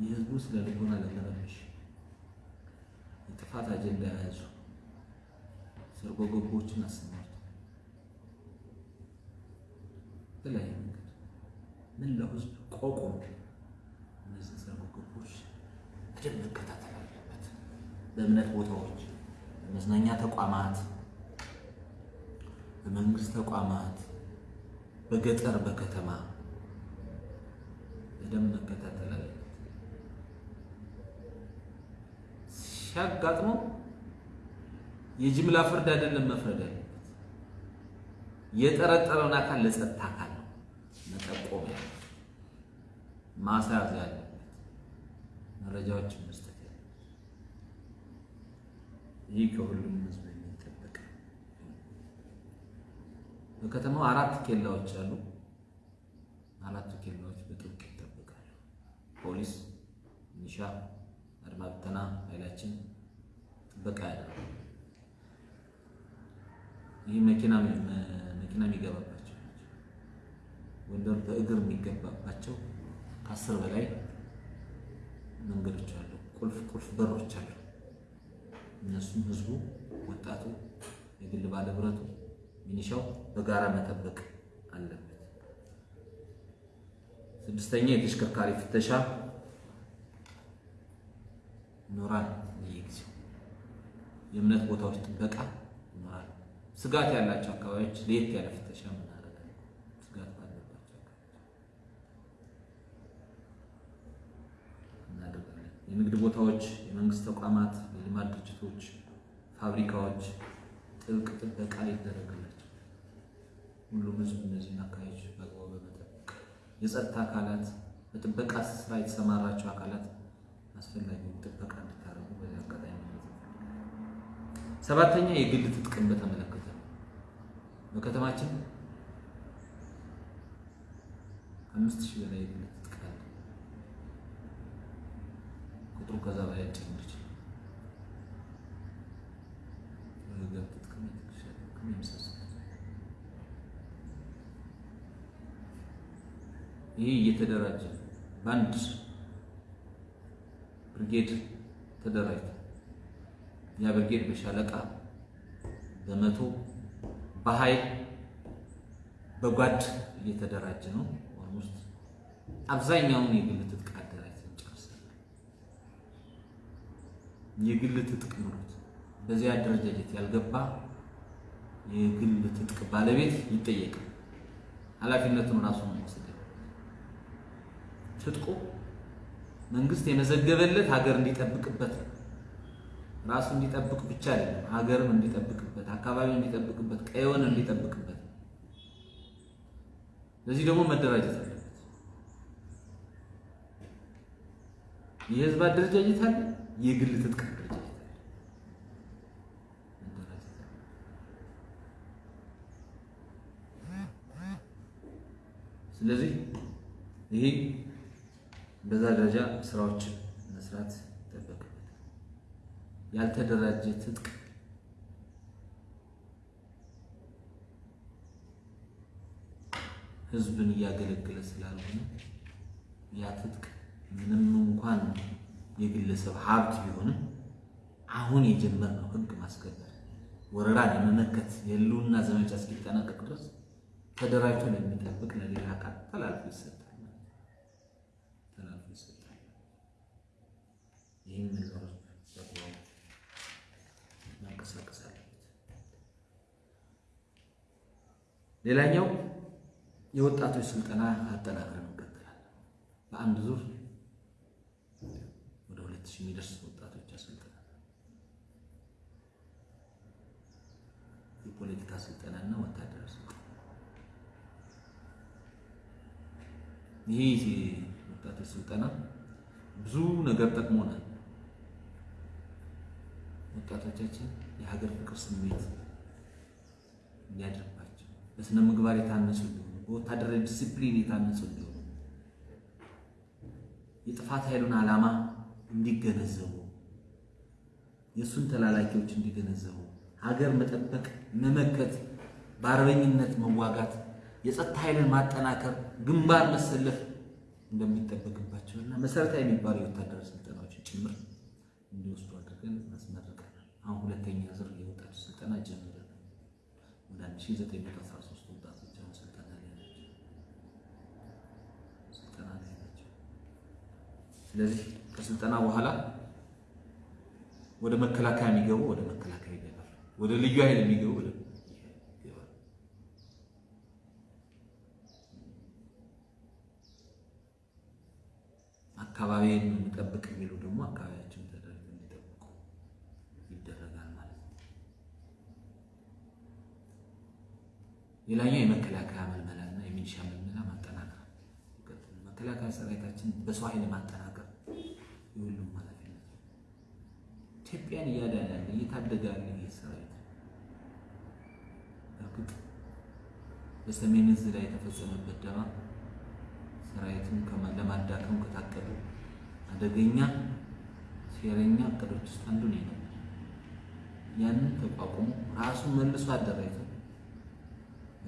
S1: የህዝቡ ስለ ልቦና ለመረበሽ የጥፋት አጀንዳ የያዙ ሰርጎ ገቦችን አሰማርቶ በተለያየ መንገድ መላው ህዝብ ቆቆም? እነዚህ ሰርጎ ገቦች በደንብ መከታተል አለበት። በእምነት ቦታዎች፣ በመዝናኛ ተቋማት፣ በመንግስት ተቋማት፣ በገጠር በከተማ በደንብ መከታተል አለበት። ሲያጋጥመው የጅምላ ፍርድ አይደለም መፍረድ ያለበት የጠረጠረውን አካል ለጸጥታ አካል ነው መጠቆም ያለበት ማስያዝ ያለበት መረጃዎችን መስጠት ያለበት ይህ ከሁሉም ሕዝብ የሚጠበቅ በከተማው አራት ኬላዎች አሉ። አራቱ ኬላዎች በጥብቅ ይጠበቃሉ። ፖሊስ፣ ሚሊሻ፣ አድማ ብተና ኃይላችን ጥበቃ ያደርጋል። ይህ መኪና መኪና የሚገባባቸው ጎንደር በእግር የሚገባባቸው ከአስር በላይ መንገዶች አሉ። ቁልፍ ቁልፍ በሮች አሉ። እነሱም ህዝቡ፣ ወጣቱ፣ የግል ባለብረቱ፣ ሚኒሻው በጋራ መጠበቅ አለበት። ስድስተኛ የተሽከርካሪ ፍተሻ ይኖራል። በየጊዜው የእምነት ቦታዎች ጥበቃ ይኖራል። ስጋት ያላቸው አካባቢዎች ለየት ያለ ፍተሻ እናደርጋለን። ስጋት ባለባቸው እናደርጋለን። የንግድ ቦታዎች፣ የመንግስት ተቋማት፣ የልማት ድርጅቶች፣ ፋብሪካዎች ጥብቅ ጥበቃ ይደረግላቸው። ሁሉም ህዝብ እነዚህን አካባቢዎች በአግባቡ በመጠበቅ የጸጥታ አካላት በጥበቃ ስራ የተሰማራቸው አካላት አስፈላጊውን ጥበቃ እንድታደርጉ በዚህ አጋጣሚ ሰባተኛ የግል ትጥቅን በተመለከተ በከተማችን ከአምስት ሺህ በላይ የግል ትጥቅ አለ። ቁጥሩ ከዛ በላይ ሊጨምር ይችላል። የወገብ ትጥቅም፣ የትከሻ ትጥቅም የመሳሰሉት ይህ እየተደራጀ በአንድ ብርጌድ ተደራጅቶ ያ ብርጌድ በሻለቃ በመቶ በኃይል በጓድ እየተደራጀ ነው። Almost አብዛኛውን የግል ትጥቅ አደራጅተን ጨርሰናል። የግል ትጥቅ ኑሮት በዚህ አደረጃጀት ያልገባ የግል ትጥቅ ባለቤት ይጠየቃል። ኃላፊነቱን ራሱ ነው መውሰድ ትጥቁ መንግስት የመዘገበለት ሀገር እንዲጠብቅበት ራሱ እንዲጠብቅ ብቻ አይደለም፣ ሀገርም እንዲጠብቅበት፣ አካባቢውን እንዲጠብቅበት፣ ቀየውን እንዲጠብቅበት። ለዚህ ደግሞ መደራጀት አለበት። የህዝብ አደረጃጀት አለ፣ የግል ትጥቅ ስለዚህ ይሄ በዛ ደረጃ ስራዎችን መስራት ይጠበቅበታል። ያልተደራጀ ትጥቅ ህዝብን እያገለገለ ስላልሆነ ያ ትጥቅ ምንም እንኳን የግለሰብ ሀብት ቢሆንም አሁን የጀመርነው ህግ ማስከበር ወረራን የመመከት የህልውና ዘመቻ እስኪጠናቀቅ ድረስ ተደራጅቶ ለሚጠብቅ ለሌላ አካል ተላልፎ ይሰጣል ተላልፎ ይሰጣል። ይህም ነገር በአግባቡ ማንቀሳቀስ አለበት። ሌላኛው የወጣቶች ስልጠና አጠናክረን እንቀጥላለን። በአንድ ዙር ወደ ሁለት ሺህ የሚደርስ ወጣቶች ያሰልጥናል። የፖለቲካ ስልጠናና ወታደራዊ ስልጠና ይህ ወጣቶች ስልጠና ብዙ ነገር ጠቅሞናል። ወጣቶቻችን የሀገር ፍቅር ስሜት እንዲያድርባቸው በስነ ምግባር የታነጹ እንዲሆኑ፣ በወታደራዊ ዲሲፕሊን የታነጹ እንዲሆኑ፣ የጥፋት ኃይሉን ዓላማ እንዲገነዘቡ፣ የእሱን ተላላኪዎች እንዲገነዘቡ፣ ሀገር መጠበቅ፣ መመከት፣ በአርበኝነት መዋጋት የጸጥታ ኃይልን ማጠናከር፣ ግንባር መሰለፍ እንደሚጠበቅባቸው እና መሰረታዊ የሚባሉ የወታደራዊ ስልጠናዎችን ጭምር እንዲወስዱ አድርገን አሁን ሁለተኛ ዙር የወጣቱ ስልጠና ጀምረን ወደ 1913 ወጣቶች አሁን ስልጠና ላይ ናቸው ስልጠና ላይ ናቸው። ስለዚህ ከስልጠና በኋላ ወደ መከላከያ የሚገቡ ወደ መከላከያ ይገባል። ወደ ልዩ ኃይል የሚገቡ ወደ አካባቢን እንጠብቅ የሚሉ ደግሞ አካባቢ ሌላኛው የመከላከያ መልመላ እና የሚሊሻ መልመላ ማጠናከር፣ መከላከያ ሰራዊታችን በሰው ኃይል ማጠናከር የሁሉም ኃላፊነት ኢትዮጵያን እያዳነ ያለ እየታደገ ያለ ይህ ሰራዊት እርግጥ በሰሜን ዕዝ ላይ የተፈጸመበት ደባ ሰራዊቱን ለማዳከም ከታቀዱ አደገኛ ሴረኛ እቅዶች ውስጥ አንዱ ነው ያንን ተቋቁሞ ራሱን መልሶ አደራጅቶ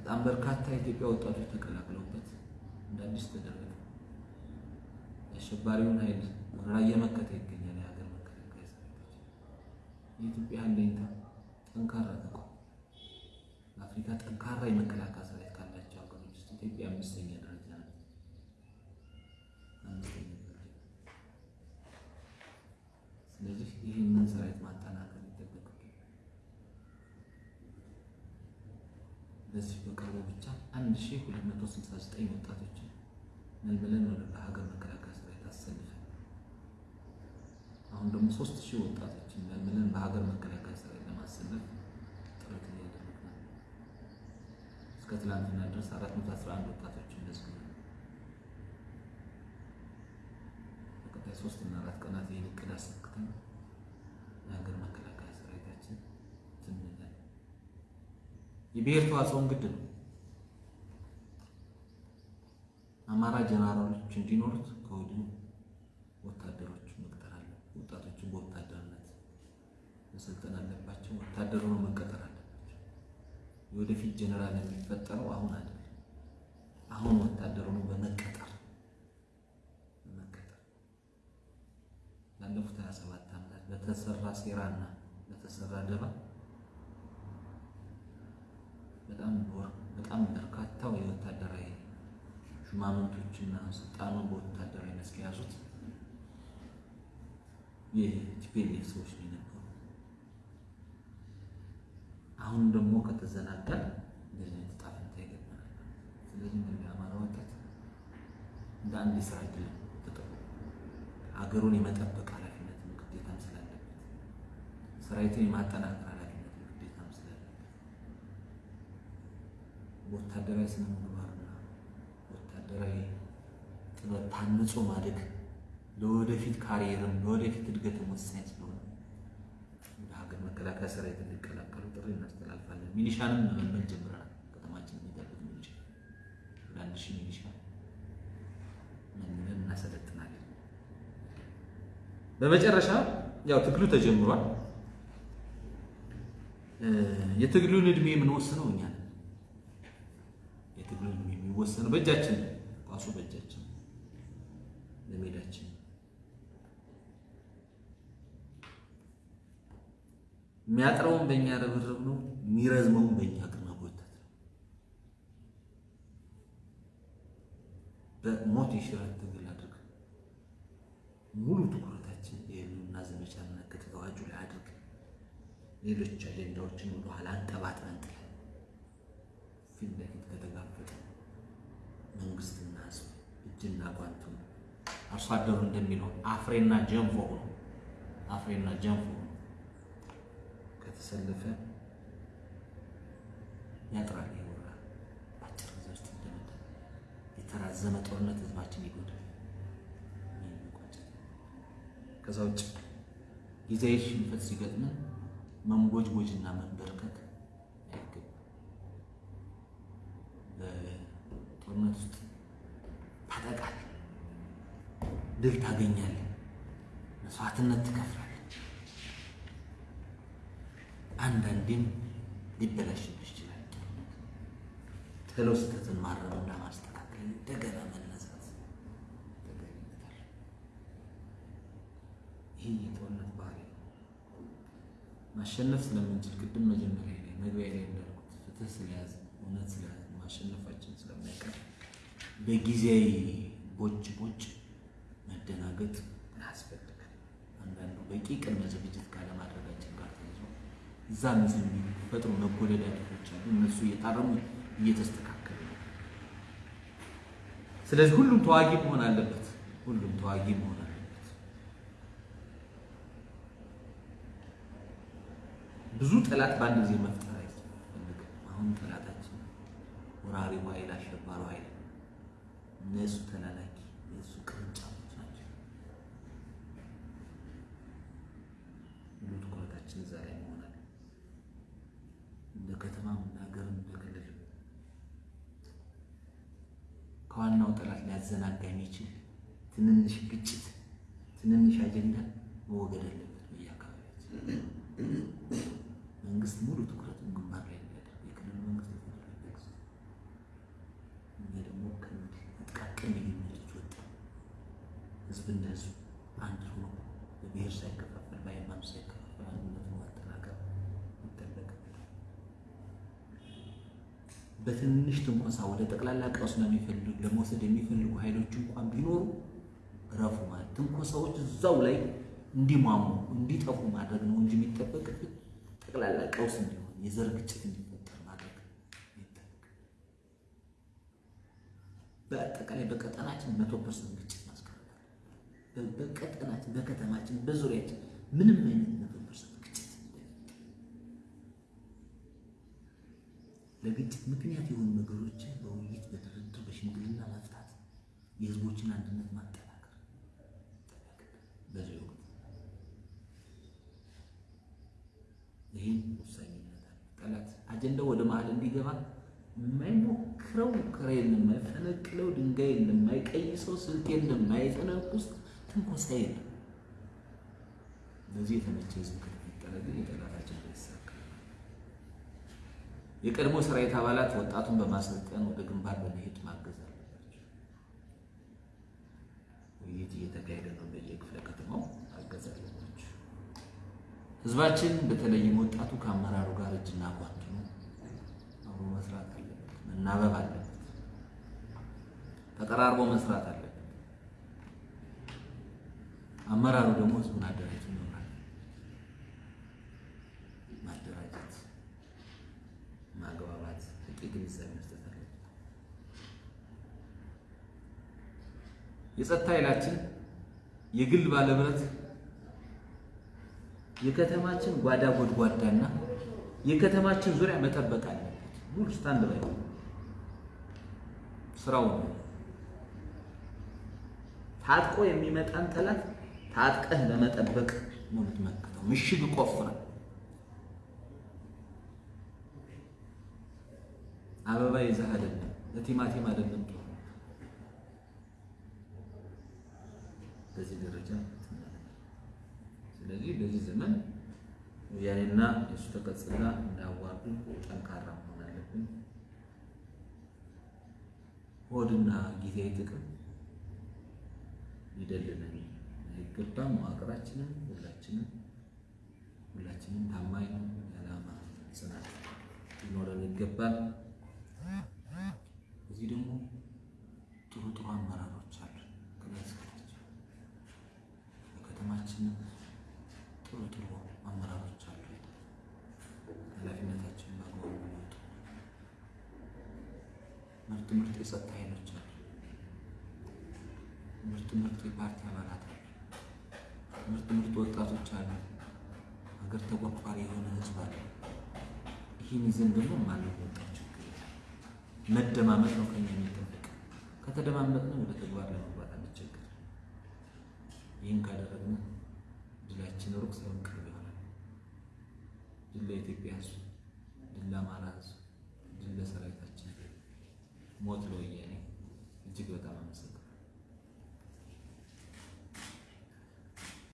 S1: በጣም በርካታ የኢትዮጵያ ወጣቶች ተቀላቅለውበት እንደ አዲስ ተደረገ። የአሸባሪውን ኃይል ወረራ እየመከተ ይገኛል። የሀገር መከላከያ ሰራዊታችን የኢትዮጵያ አለኝታ ጠንካራ ተቋም በአፍሪካ ጠንካራ የመከላከያ ሰራዊት ካላቸው ሀገሮች ውስጥ ኢትዮጵያ አምስተኛ ደረጃ ነው። አምስተኛ ደረጃ። ስለዚህ ይህንን ሰራዊት ማጠናከር ይጠበቅብናል። በዚህ በቅርቡ ብቻ 1269 ወጣቶችን መልምለን ወደ ሀገር መከላከያ ሰራዊት አሰልፈን አሁን ደግሞ 3000 ወጣቶችን መልምለን በሀገር መከላከያ ሰራዊት ለማሰለፍ ጥረት እያደረግን ነው። እስከ ትላንትና ድረስ 411 ወጣቶችን መዝግበን በቀጣይ ሶስት እና አራት ቀናት ይህን እቅድ አሳክተን የሀገር መከላከያ ሰራዊታችን ትንላል። የብሔር ተዋጽኦን ግድ ነው። አማራ ጀነራሎች እንዲኖሩት ከወዲሁ ወታደሮች መቅጠር አለ። ወጣቶቹ በወታደርነት መሰልጠን አለባቸው። ወታደር ሆኖ መቀጠር አለባቸው። የወደፊት ጀነራል የሚፈጠረው አሁን አይደለም። አሁን ወታደር ሆኖ በመቀጠር በመቀጠር ላለፉት 27 ዓመታት በተሰራ ሴራና በተሰራ ደባ በጣም በጣም በርካታው ሹማምንቶችና ስልጣኑን በወታደራዊ መስክ የያዙት የቲፒኤልኤፍ ሰዎች ነው የነበሩ። አሁን ደግሞ ከተዘናጋ እንደዚህ አይነት ዕጣ ፈንታ ይገጥመናል። ስለዚህ እንደ አማራ ወጣት እንደ አንድ የስራ እድል ተጠቅሞ ሀገሩን የመጠበቅ ኃላፊነትን ግዴታም ስላለበት ሰራዊትን የማጠናከር ኃላፊነትን ግዴታም ስላለበት ወታደራዊ ስነ ወታደራዊ ጥበብ ታንጾ ማደግ ለወደፊት ካሪየርም ለወደፊት እድገትም ወሳኝ ስለሆነ ወደ ሀገር መከላከያ ሰራዊት እንዲቀላቀሉ ጥሪ እናስተላልፋለን። ሚሊሻንም መመልመል ጀምረናል። ከተማችን የሚጠብቅ ሚሊሻ ወደ አንድ ሺህ ሚሊሻ መልምለን እናሰለጥናለን። በመጨረሻ ያው ትግሉ ተጀምሯል። የትግሉን እድሜ የምንወስነው እኛ ነን። የትግሉን እድሜ የሚወሰነው በእጃችን ነው። ኳሱ በእጃችን በሜዳችን የሚያጥረውን በእኛ ርብርብ ነው። የሚረዝመውን በእኛ አቅም መጎተት ነው። በሞት የሽረት ትግል አድርግ ሙሉ ትኩረታችን የህልውና ዘመቻና ክትትል አዋጁ ላይ አድርግ ሌሎች አጀንዳዎችን ኋላ አንጠባጥበን ጥለን ፊት ለፊት ከተጋፈጠ መንግስትና እጅና ጓንቱ አርሶ አደሩ እንደሚለው አፍሬና ጀንፎ ሆኖ አፍሬና ጀንፎ ሆኖ ከተሰለፈ ያጥራል፣ ይወራል። በአጭር ውስጥ ይደመዳል። የተራዘመ ጦርነት ህዝባችን ይጎዳል። ከዛ ውጭ ጊዜያዊ ሽንፈት ሲገጥመን መንቦጅቦጅና መንበርከክ አይገባም። በጦርነት ውስጥ ታጠቃለህ፣ ድል ታገኛለህ፣ መስዋዕትነት ትከፍላለህ። አንዳንዴም ሊበላሽብህ ይችላል። ቶሎ ስህተትን ማረምና ማስተካከል እንደገና መነሳት ተገኝታል። ይህ የጦርነት ባህሪ ማሸነፍ ስለምንችል ቅድም መጀመሪያ ላይ መግቢያ ላይ እንዳልኩት ፍትህ ስለያዘ እውነት ስለያዘ ማሸነፋችን ስለማይቀር በጊዜያዊ ቦጭ ቦጭ መደናገጥ አያስፈልግም። አንዳንዱ በቂ ቅድመ ዝግጅት ካለማድረጋችን ጋር ተይዞ እዛ ምስ የሚፈጥሩ መጎለዳደቶች አሉ። እነሱ እየታረሙ እየተስተካከሉ ነው። ስለዚህ ሁሉም ተዋጊ መሆን አለበት። ሁሉም ተዋጊ መሆን አለበት። ብዙ ጠላት በአንድ ጊዜ መፍጠር አይፈልግም። አሁን ጠላታችን ወራሪው ኃይል አሸባሪው ኃይል እነሱ ተላላኪ የእሱ ቅርንጫፎች ናቸው። ሙሉ ትኩረታችን እዛ ላይ መሆናል። እንደ ከተማም እንደ ሀገርም እንደ ክልልም ከዋናው ጠላት ሊያዘናጋ የሚችል ትንንሽ ግጭት፣ ትንንሽ አጀንዳ መወገድ አለበት። በየአካባቢያችን መንግስት ሙሉ ትኩረቱን ግንባር ላይ እንዲያደርግ የክልሉ መንግስት ደግሞ ከእንዲህ ጥቃቅን ልዩነቶች ወጣ ህዝብና ህዝብ አንድ ሆኖ በብሔር ሳይከፋፈል በሃይማኖት ሳይከፋፈል አንድነቱን ማጠናከር ይጠበቅበታል። በትንሽ ትንኮሳ ወደ ጠቅላላ ቀውስ ለሚፈልጉ ለመውሰድ የሚፈልጉ ኃይሎች እንኳን ቢኖሩ ረፉ ማለት ትንኮሳዎች እዛው ላይ እንዲሟሙ እንዲጠፉ ማድረግ ነው እንጂ የሚጠበቅብን ጠቅላላ ቀውስ እንዲሆን የዘር ግጭት እንዲፈጠር ማድረግ ይጠበቅ። በአጠቃላይ በቀጠናችን መቶ percent ግጭት ማስቀረት አለ። በቀጠናችን በከተማችን በዙሪያችን ምንም አይነት መቶ percent ግጭት እንዳይፈጠር ለግጭት ምክንያት የሆኑ ነገሮችን በውይይት በድርድር በሽምግልና መፍታት የህዝቦችን አንድነት ማጠናከር በዚህ ወቅት ይህን ወሳኝነት ጠላት አጀንዳው ወደ መሀል እንዲገባ የማይሞክረው ሙከራ የለም፣ የማይፈነቅለው ድንጋይ የለም፣ የማይቀይሰው ስልት የለም፣ የማይጠነቁስ ትንኮሳ የለም። ለዚህ የተመቸ ህዝብ ከተፈጠረ ግን ይሳካል። የቀድሞ ሰራዊት አባላት ወጣቱን በማሰልጠን ወደ ግንባር በመሄድ ማገዝ አለባቸው። ውይይት እየተካሄደ ነው። በየክፍለ ከተማው ማገዝ አለባቸው። ህዝባችን በተለይም ወጣቱ ከአመራሩ ጋር እጅና ጓንት ነው አብሮ መስራት አለበት፣ መናበብ አለበት፣ ተቀራርቦ መስራት አለበት። አመራሩ ደግሞ ህዝቡን አደራጅ ይኖራል። ማደራጀት፣ ማግባባት፣ በቂ ግንዛቤ መስጠት አለበት። የጸጥታ ኃይላችን የግል ባለብረት የከተማችን ጓዳ ጎድጓዳና የከተማችን ዙሪያ መጠበቅ አለበት። ሙሉ stand by ስራው ነው። ታጥቆ የሚመጣን ጠላት ታጥቀህ ለመጠበቅ ነው የምትመክተው። ምሽግ ቆፍረህ አበባ ይዘህ አይደለም፣ ለቲማቲም አይደለም። በዚህ ደረጃ ስለዚህ በዚህ ዘመን ወያኔና የሱ ተቀጽላ እንዳዋርዱ ጠንካራ መሆን አለብን። ሆድና ጊዜያዊ ጥቅም ሊደልለን አይገባም። መዋቅራችንም ሁላችንም ሁላችንም ታማኝ የዓላማ ጽናት ሊኖረን ይገባል። እዚህ ደግሞ ጥሩ ጥሩ አመራሮች አሉ። በከተማችንም ጥሩ ጥሩ አመራሮች አሉ። ኃላፊነታችንን በአግባቡ የሚወጡ ምርጥ ምርጥ የጸጥታ ኃይሎች አሉ። ምርጥ ምርጥ የፓርቲ አባላት አሉ። ምርጥ ምርጥ ወጣቶች አሉ። ሀገር ተቆርቋሪ የሆነ ህዝብ አለ። ይህን ይዘን ደግሞ የለም። መደማመጥ ነው ከኛ የሚጠበቅ። ከተደማመጥን ወደ ተግባር ለመግባት አንቸገር። ይህን ካደረግን ድላችን ሩቅ ሳይሆን ቅርብ ይሆናል። ድል ለኢትዮጵያ ሕዝብ፣ ድል ለአማራ ሕዝብ፣ ድል ለሰራዊታችን፣ ሞት ለወያኔ። እጅግ በጣም አመሰግናለሁ።